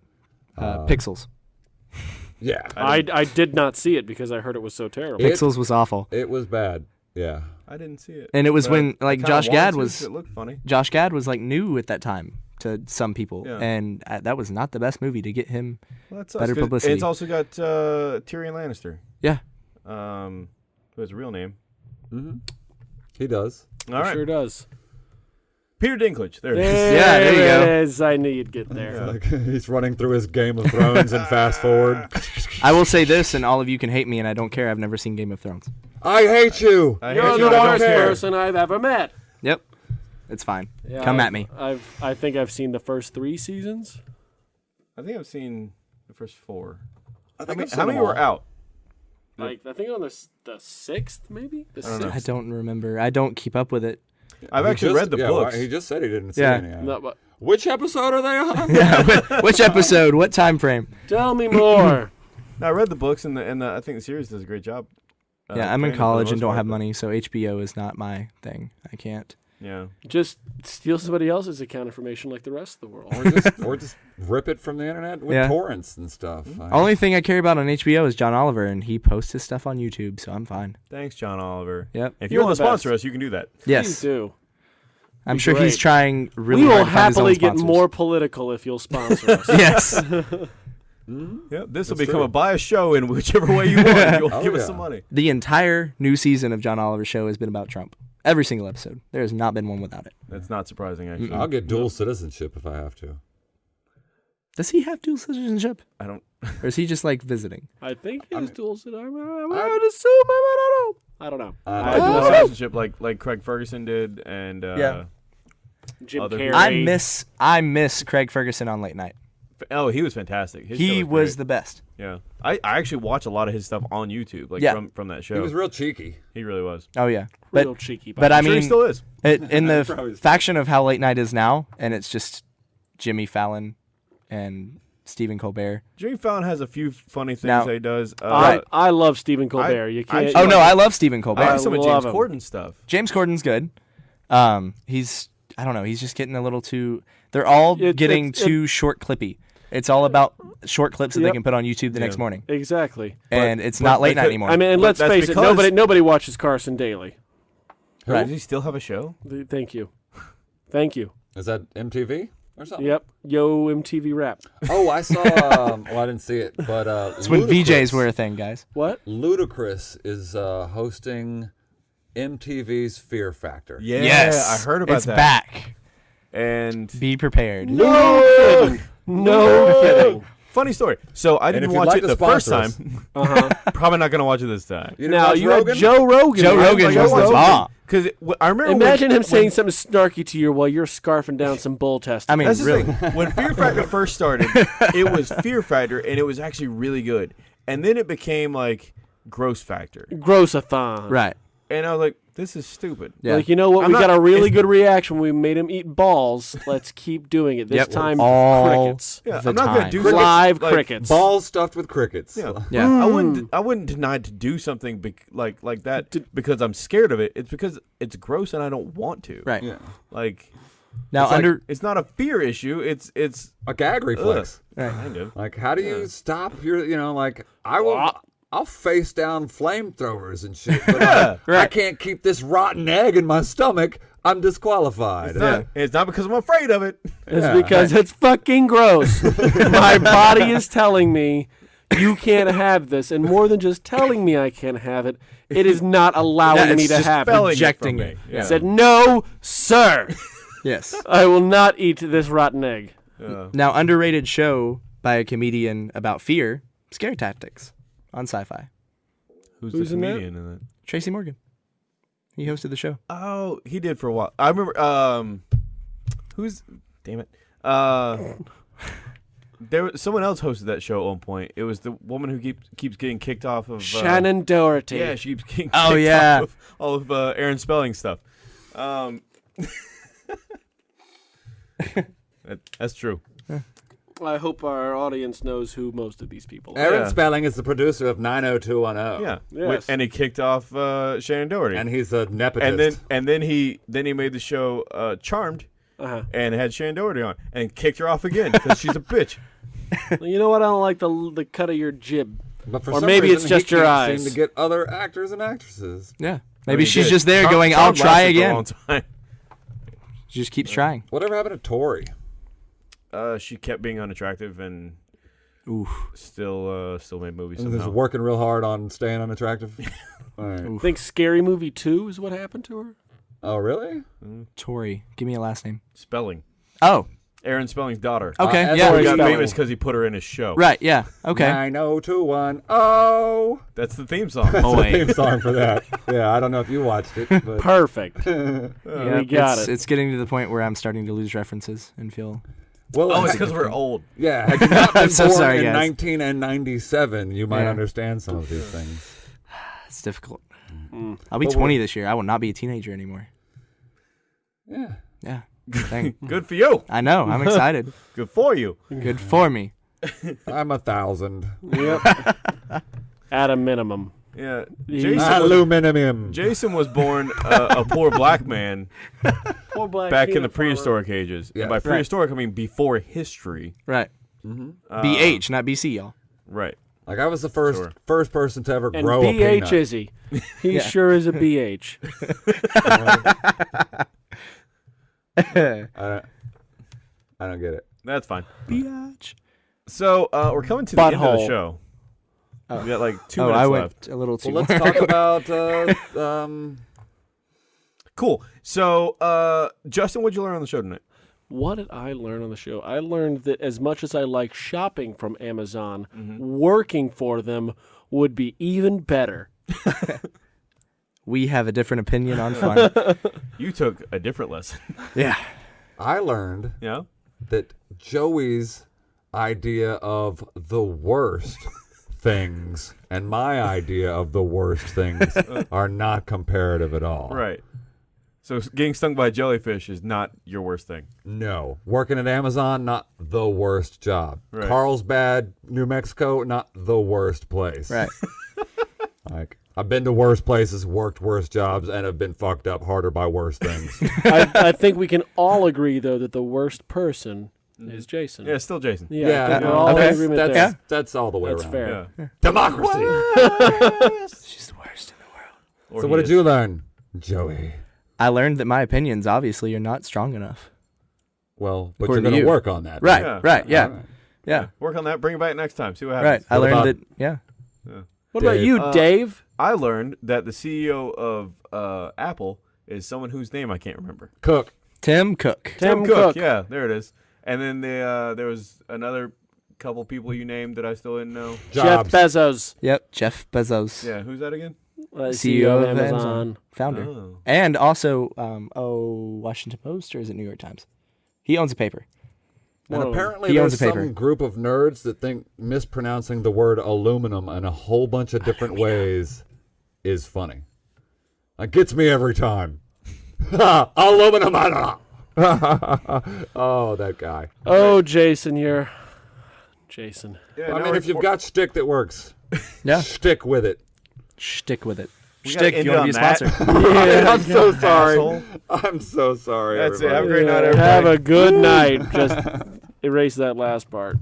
Speaker 4: Uh,
Speaker 2: Uh,
Speaker 4: Pixels.
Speaker 2: Yeah.
Speaker 3: I, I did not see it because I heard it was so terrible.
Speaker 2: It-
Speaker 4: Pixels was awful,
Speaker 2: It was bad. Yeah.
Speaker 1: I didn't see it.
Speaker 4: and it was
Speaker 1: But
Speaker 4: when like Josh
Speaker 1: wanted
Speaker 4: Gad
Speaker 1: to,
Speaker 4: was
Speaker 1: 'cause It looked funny.
Speaker 4: Josh Gad was like new at that time to some people,
Speaker 1: Yeah.
Speaker 4: and uh, that was not the best movie to get him.
Speaker 1: Well, that sucks,
Speaker 4: Better
Speaker 1: 'cause
Speaker 4: publicity.
Speaker 1: It's also got uh, Tyrion Lannister.
Speaker 4: Yeah.
Speaker 1: Um, who his real name?
Speaker 2: hmm He does.
Speaker 1: All right.
Speaker 3: Sure does.
Speaker 1: Peter Dinklage. There it is.
Speaker 3: There
Speaker 4: Yeah, there you go.
Speaker 3: it is. I knew you'd get there.
Speaker 2: Like, he's running through his Game of Thrones and fast forward.
Speaker 4: I will say this, and all of you can hate me, and I don't care. I've never seen Game of Thrones.
Speaker 2: I hate you.
Speaker 1: I
Speaker 3: You're
Speaker 1: hate
Speaker 3: the
Speaker 1: you, I don't
Speaker 3: worst person I've ever met.
Speaker 4: Yep, it's fine.
Speaker 3: Yeah,
Speaker 4: Come
Speaker 3: I've-
Speaker 4: at me.
Speaker 3: I've I think I've seen the first three seasons.
Speaker 1: I think I've seen the first four.
Speaker 2: I
Speaker 1: How
Speaker 2: think
Speaker 1: many,
Speaker 2: I've
Speaker 1: how many were out?
Speaker 3: Like I think on the the sixth, maybe the
Speaker 1: I don't
Speaker 3: sixth.
Speaker 4: I don't remember. I don't keep up with it.
Speaker 1: I've
Speaker 2: He
Speaker 1: actually
Speaker 2: just-
Speaker 1: read the
Speaker 2: yeah,
Speaker 1: books.
Speaker 2: He just said he didn't see
Speaker 4: Yeah.
Speaker 2: any. of.
Speaker 3: No, but
Speaker 2: Which episode are they on?
Speaker 4: Yeah, which episode? What time frame?
Speaker 3: tell me more.
Speaker 1: No, I read the books, and the, and the, I think the series does a great job. uh,
Speaker 4: yeah, I'm in
Speaker 1: playing it for the
Speaker 4: college and don't have money, so HBO is not my thing. I can't.
Speaker 1: Yeah.
Speaker 3: Just steal somebody else's account information like the rest of the world.
Speaker 2: or just or just rip it from the internet with
Speaker 4: Yeah.
Speaker 2: torrents and stuff. I-
Speaker 4: Only thing I care about on HBO is John Oliver, and he posts his stuff on YouTube, so I'm fine.
Speaker 1: Thanks, John Oliver.
Speaker 4: Yep.
Speaker 1: If you
Speaker 3: You're
Speaker 1: want to
Speaker 3: the
Speaker 1: sponsor us, you can do that.
Speaker 3: Please
Speaker 4: Yes,
Speaker 3: do.
Speaker 4: I'm
Speaker 3: Be
Speaker 4: sure he's
Speaker 3: great.
Speaker 4: trying really
Speaker 3: we will
Speaker 4: hard to find his own
Speaker 3: happily get
Speaker 4: sponsors.
Speaker 3: more political if you'll sponsor us.
Speaker 4: yes.
Speaker 2: Mhm.
Speaker 1: Yep. This will
Speaker 2: That's
Speaker 1: become
Speaker 2: true.
Speaker 1: a bias show in whichever way you want. You'll
Speaker 2: Oh,
Speaker 1: give us
Speaker 2: yeah.
Speaker 1: some money.
Speaker 4: The entire new season of John Oliver's show has been about Trump. Every single episode. There has not been one without it.
Speaker 1: That's not surprising, actually.
Speaker 2: I'll get dual citizenship if I have to.
Speaker 4: Does he have dual citizenship?
Speaker 1: I don't.
Speaker 4: Or is he just like visiting?
Speaker 3: I think
Speaker 2: I
Speaker 3: his
Speaker 2: mean-
Speaker 3: dual citizenship. I, I, I would assume. I don't know. I don't know.
Speaker 2: I
Speaker 1: I
Speaker 2: don't
Speaker 1: do
Speaker 2: know.
Speaker 1: a citizenship like like Craig Ferguson did, and uh,
Speaker 4: Yeah.
Speaker 3: Jim Carrey.
Speaker 4: I miss I miss Craig Ferguson on late night.
Speaker 1: F- oh, he was fantastic. His
Speaker 4: he
Speaker 1: was,
Speaker 4: was the best.
Speaker 1: yeah. I, I actually watch a lot of his stuff on YouTube, like
Speaker 4: Yeah.
Speaker 1: from from that show.
Speaker 2: He was real cheeky.
Speaker 1: He really was.
Speaker 4: Oh yeah. But
Speaker 3: real cheeky.
Speaker 4: but I
Speaker 1: I'm sure he
Speaker 4: mean
Speaker 1: still is.
Speaker 4: it, in the f- faction of how late night is now, and it's just Jimmy Fallon and Stephen Colbert.
Speaker 1: Jimmy Fallon has a few funny things
Speaker 4: Now-
Speaker 1: that he does. Uh,
Speaker 3: I, I love Stephen Colbert. you can't.
Speaker 4: Oh no, I love Stephen Colbert.
Speaker 1: I
Speaker 3: I
Speaker 1: like some of James
Speaker 3: him.
Speaker 1: Corden stuff.
Speaker 4: James Corden's good. Um, he's I don't know. He's just getting a little too. They're all
Speaker 3: It-
Speaker 4: getting
Speaker 3: it's- it-
Speaker 4: too short clippy. It's all about short clips that they can put on YouTube the next morning,
Speaker 3: exactly.
Speaker 4: and it's
Speaker 1: but
Speaker 4: not late
Speaker 1: they
Speaker 4: night
Speaker 1: could-
Speaker 4: anymore.
Speaker 3: I mean, and let's face it. Nobody nobody watches Carson
Speaker 2: Daly.
Speaker 4: Right.
Speaker 1: Does he still have a show?
Speaker 3: Th- Thank you. Thank you.
Speaker 2: Is that MTV? or something.
Speaker 3: Yep. Yo MTV Rap.
Speaker 2: Oh, I saw. Um, well, I didn't see it, but uh,
Speaker 4: It's when VJs were a thing, guys.
Speaker 3: What?
Speaker 2: Ludacris is uh, hosting MTV's Fear Factor.
Speaker 1: Yeah,
Speaker 4: yes,
Speaker 1: I heard about it.
Speaker 4: it's
Speaker 1: that.
Speaker 4: back.
Speaker 1: And
Speaker 4: Be prepared.
Speaker 3: No kidding. No kidding.
Speaker 1: funny story. So I didn't
Speaker 2: if you'd
Speaker 1: watch
Speaker 2: like
Speaker 1: it
Speaker 2: to
Speaker 1: the first
Speaker 2: sponsor
Speaker 1: time.
Speaker 3: Uh huh.
Speaker 1: Probably not gonna watch it this time.
Speaker 2: You didn't
Speaker 3: Now
Speaker 2: watch
Speaker 3: you
Speaker 2: Rogan?
Speaker 3: had Joe Rogan.
Speaker 4: Joe? Rogan
Speaker 3: Like,
Speaker 4: was
Speaker 3: Joe
Speaker 4: the
Speaker 3: Rogan.
Speaker 4: bomb.
Speaker 1: Because I remember when-
Speaker 3: Imagine him
Speaker 1: when-
Speaker 3: saying something snarky to you while you're scarfing down some bull testicles.
Speaker 4: I mean,
Speaker 1: That's the
Speaker 4: really.
Speaker 1: thing. When Fear Factor first started, it was Fear Factor, and it was actually really good. And then it became like Gross Factor, gross
Speaker 3: Grossathon.
Speaker 4: Right.
Speaker 1: and I was like, "This is stupid."
Speaker 4: Yeah.
Speaker 3: Like you know what?
Speaker 1: I'm
Speaker 3: we
Speaker 1: not-
Speaker 3: got a really good reaction. when We made him eat balls. Let's keep doing it. This
Speaker 4: Yep.
Speaker 3: time,
Speaker 4: All
Speaker 3: crickets.
Speaker 1: Yeah,
Speaker 4: the
Speaker 1: I'm not gonna
Speaker 4: time.
Speaker 1: do
Speaker 2: Crickets,
Speaker 3: Live
Speaker 1: like,
Speaker 3: crickets.
Speaker 2: Balls stuffed with crickets.
Speaker 1: Yeah.
Speaker 4: Yeah.
Speaker 3: Hmm.
Speaker 1: I wouldn't. I wouldn't deny to do something bec- like like that because I'm scared of it. It's because it's gross and I don't want to.
Speaker 4: Right.
Speaker 2: Yeah.
Speaker 1: Like
Speaker 4: Now
Speaker 1: it's like-
Speaker 4: under
Speaker 1: it's not a fear issue. It's it's
Speaker 2: A gag reflex.
Speaker 4: Right.
Speaker 1: kind of.
Speaker 2: Like, how do you stop your, you know, like, I will, I'll face down flamethrowers and shit, but
Speaker 1: Yeah,
Speaker 2: I, I can't keep this rotten egg in my stomach. I'm disqualified.
Speaker 1: It's not, it's not because I'm afraid of it.
Speaker 3: It's
Speaker 2: Yeah.
Speaker 3: because it's fucking gross. My body is telling me you can't have this, and more than just telling me I can't have it, it is not allowing
Speaker 4: Yeah,
Speaker 3: me to
Speaker 4: just
Speaker 3: have it.
Speaker 4: Rejecting
Speaker 1: it.
Speaker 4: it.
Speaker 1: Me. Yeah.
Speaker 3: Said no, sir.
Speaker 4: yes.
Speaker 3: I will not eat this rotten egg.
Speaker 1: Yeah.
Speaker 4: Now underrated show by a comedian about fear, Scare Tactics on Sci-Fi.
Speaker 1: Who's,
Speaker 3: Who's
Speaker 1: the
Speaker 3: in
Speaker 1: comedian in that?
Speaker 4: Tracy Morgan. He hosted the show.
Speaker 1: Oh, he did for a while. I remember. Um, who's? Damn it. Uh, there was someone else hosted that show at one point. It was the woman who keeps keeps getting kicked off of uh,
Speaker 3: Shannen Doherty.
Speaker 1: Yeah, she keeps getting
Speaker 4: Oh,
Speaker 1: kicked
Speaker 4: yeah.
Speaker 1: off of all of uh, Aaron Spelling stuff. Um, that- that's true.
Speaker 3: I hope our audience knows who most of these people are.
Speaker 2: Aaron
Speaker 1: Yeah.
Speaker 2: Spelling is the producer of 90210.
Speaker 1: Yeah,
Speaker 3: Yes.
Speaker 1: and he kicked off uh, Shannen Doherty,
Speaker 2: And he's a nepotist.
Speaker 1: and then and then he then he made the show uh, Charmed
Speaker 3: Uh-huh.
Speaker 1: and had Shannen Doherty on and kicked her off again because she's a bitch.
Speaker 3: You know what? I don't like the the cut of your jib.
Speaker 2: but for
Speaker 3: or
Speaker 2: some
Speaker 3: maybe it's
Speaker 2: reason, he
Speaker 3: just your
Speaker 2: can't
Speaker 3: eyes.
Speaker 2: Seem to get other actors and actresses.
Speaker 4: Yeah.
Speaker 1: I
Speaker 4: Maybe
Speaker 1: mean,
Speaker 4: she's
Speaker 1: good.
Speaker 4: just there
Speaker 1: Charmed-
Speaker 4: going, I'll try
Speaker 1: lasted for a
Speaker 4: again. She just keeps trying.
Speaker 2: Whatever happened to Tori?
Speaker 1: Uh, she kept being unattractive and
Speaker 4: Oof.
Speaker 1: still uh, still made movies
Speaker 2: Just
Speaker 1: somehow.
Speaker 2: working real hard on staying unattractive. All right.
Speaker 3: Think Scary Movie 2 is what happened to her?
Speaker 2: Oh, really?
Speaker 4: Tori. Give me a last name.
Speaker 1: Spelling.
Speaker 4: Oh.
Speaker 1: Aaron Spelling's daughter.
Speaker 4: Okay.
Speaker 2: Uh,
Speaker 4: yeah.
Speaker 1: He got
Speaker 3: Spelling.
Speaker 1: famous because he put her in his show.
Speaker 4: Right. Yeah. Okay.
Speaker 2: 90210. Oh.
Speaker 1: That's the theme song.
Speaker 4: Oh
Speaker 2: the
Speaker 4: wait.
Speaker 2: theme song for that. Yeah, I don't know if you watched it, but
Speaker 3: Perfect.
Speaker 4: Yeah,
Speaker 3: we got
Speaker 4: it's,
Speaker 3: it.
Speaker 4: It's getting to the point where I'm starting to lose references and feel.
Speaker 2: Well,
Speaker 1: oh, it's because we're old.
Speaker 2: yeah. Had you not been
Speaker 4: I'm so
Speaker 2: born
Speaker 4: sorry,
Speaker 2: in
Speaker 4: guys.
Speaker 2: 19 and 97, you might
Speaker 4: Yeah.
Speaker 2: understand some of these things.
Speaker 4: It's difficult.
Speaker 3: Mm.
Speaker 4: I'll be
Speaker 2: But
Speaker 4: 20 this year. I will not be a teenager anymore.
Speaker 2: Yeah.
Speaker 4: Yeah.
Speaker 1: Good for you.
Speaker 4: I know. I'm excited.
Speaker 1: Good for you.
Speaker 4: Good for me.
Speaker 2: I'm a thousand.
Speaker 3: Yep. At a minimum.
Speaker 1: Yeah.
Speaker 3: He's-
Speaker 1: Jason was,
Speaker 2: Aluminum.
Speaker 1: Jason was born uh, a poor black man
Speaker 3: Poor black
Speaker 1: back in the
Speaker 3: farmer.
Speaker 1: prehistoric ages.
Speaker 2: Yes.
Speaker 1: And by
Speaker 2: Right.
Speaker 1: prehistoric, I mean before history.
Speaker 4: Right.
Speaker 1: Uh,
Speaker 4: BH, not BC, y'all.
Speaker 1: Right.
Speaker 2: Like I was the first
Speaker 1: Sure.
Speaker 2: first person to ever
Speaker 3: And
Speaker 2: grow a
Speaker 3: BH
Speaker 2: peanut.
Speaker 3: is he? He
Speaker 4: Yeah.
Speaker 3: sure is a BH.
Speaker 2: I don't, I don't get it.
Speaker 1: That's fine.
Speaker 4: BH.
Speaker 1: So uh, we're coming to the end of the
Speaker 3: Butthole.
Speaker 1: show. We got like two
Speaker 4: oh,
Speaker 1: minutes
Speaker 4: I
Speaker 1: left.
Speaker 4: went a little too
Speaker 2: Well, let's talk about uh, um,
Speaker 1: Cool. So, uh, Justin, what'd you learn on the show tonight?
Speaker 3: What did I learn on the show? I learned that as much as I like shopping from Amazon,
Speaker 1: Mm-hmm.
Speaker 3: working for them would be even better.
Speaker 4: we have a different opinion on fun.
Speaker 1: You took a different lesson.
Speaker 4: yeah.
Speaker 2: I learned
Speaker 1: yeah.
Speaker 2: that Joey's idea of the worst things and my idea of the worst things are not comparative at all.
Speaker 1: Right. So getting stung by a jellyfish is not your worst thing.
Speaker 2: No. Working at Amazon, not the worst job.
Speaker 1: Right.
Speaker 2: Carlsbad, New Mexico, not the worst place.
Speaker 4: Right.
Speaker 2: Like I've been to worse places, worked worse jobs, and have been fucked up harder by worse things.
Speaker 3: I, I think we can all agree, though, that the worst person is Jason.
Speaker 1: Yeah, still Jason.
Speaker 3: Yeah, I think we're all
Speaker 2: okay.
Speaker 3: in agreement
Speaker 2: that's,
Speaker 3: there.
Speaker 2: that's all the way
Speaker 3: That's
Speaker 2: around.
Speaker 3: fair.
Speaker 1: Yeah.
Speaker 2: Democracy.
Speaker 4: She's the worst in the world.
Speaker 1: Or
Speaker 2: So
Speaker 1: he
Speaker 2: what did
Speaker 1: is.
Speaker 2: you learn, Joey?
Speaker 4: I learned that my opinions obviously are not strong enough.
Speaker 2: Well, but you're
Speaker 4: to
Speaker 2: going to
Speaker 4: you.
Speaker 2: work on that.
Speaker 4: Right,
Speaker 1: Yeah.
Speaker 4: right, yeah,
Speaker 2: All right.
Speaker 4: yeah,
Speaker 1: Work on that. Bring it back next time. See what happens.
Speaker 4: right.
Speaker 1: happens.
Speaker 4: I
Speaker 2: What
Speaker 4: learned
Speaker 2: about-
Speaker 4: that. Yeah,
Speaker 3: What about
Speaker 2: Dave.
Speaker 3: you,
Speaker 1: Uh,
Speaker 3: Dave?
Speaker 1: I learned that the CEO of uh, Apple is someone whose name I can't remember.
Speaker 2: Cook.
Speaker 4: Tim Cook.
Speaker 3: Tim Cook.
Speaker 1: Yeah, there it is. And then the uh, there was another couple people you named that I still didn't know.
Speaker 2: Jobs.
Speaker 3: Jeff Bezos,
Speaker 4: Yep, Jeff Bezos,
Speaker 1: Yeah, who's that again?
Speaker 3: uh,
Speaker 4: CEO of
Speaker 3: Amazon.
Speaker 4: Amazon, founder,
Speaker 1: Oh.
Speaker 4: and also um, oh Washington Post or is it New York Times? He owns a paper.
Speaker 2: And
Speaker 3: Whoa.
Speaker 2: apparently,
Speaker 4: He owns
Speaker 2: there's
Speaker 4: a paper.
Speaker 2: some group of nerds that think mispronouncing the word aluminum in a whole bunch of different ways is funny. That gets me every time. aluminum. oh, that guy.
Speaker 3: Oh, Jason, you're Jason.
Speaker 1: Yeah,
Speaker 2: I
Speaker 1: now
Speaker 2: mean, if you've got stick that works,
Speaker 4: Yeah,
Speaker 2: stick with it.
Speaker 4: stick with it.
Speaker 1: We gotta
Speaker 4: Stick.
Speaker 1: end
Speaker 4: You want to be a sponsor?
Speaker 3: Yeah,
Speaker 2: I'm so sorry.
Speaker 1: asshole.
Speaker 2: I'm so sorry.
Speaker 1: That's it. Have a great night, everybody.
Speaker 3: Have a good night. Just erase that last part.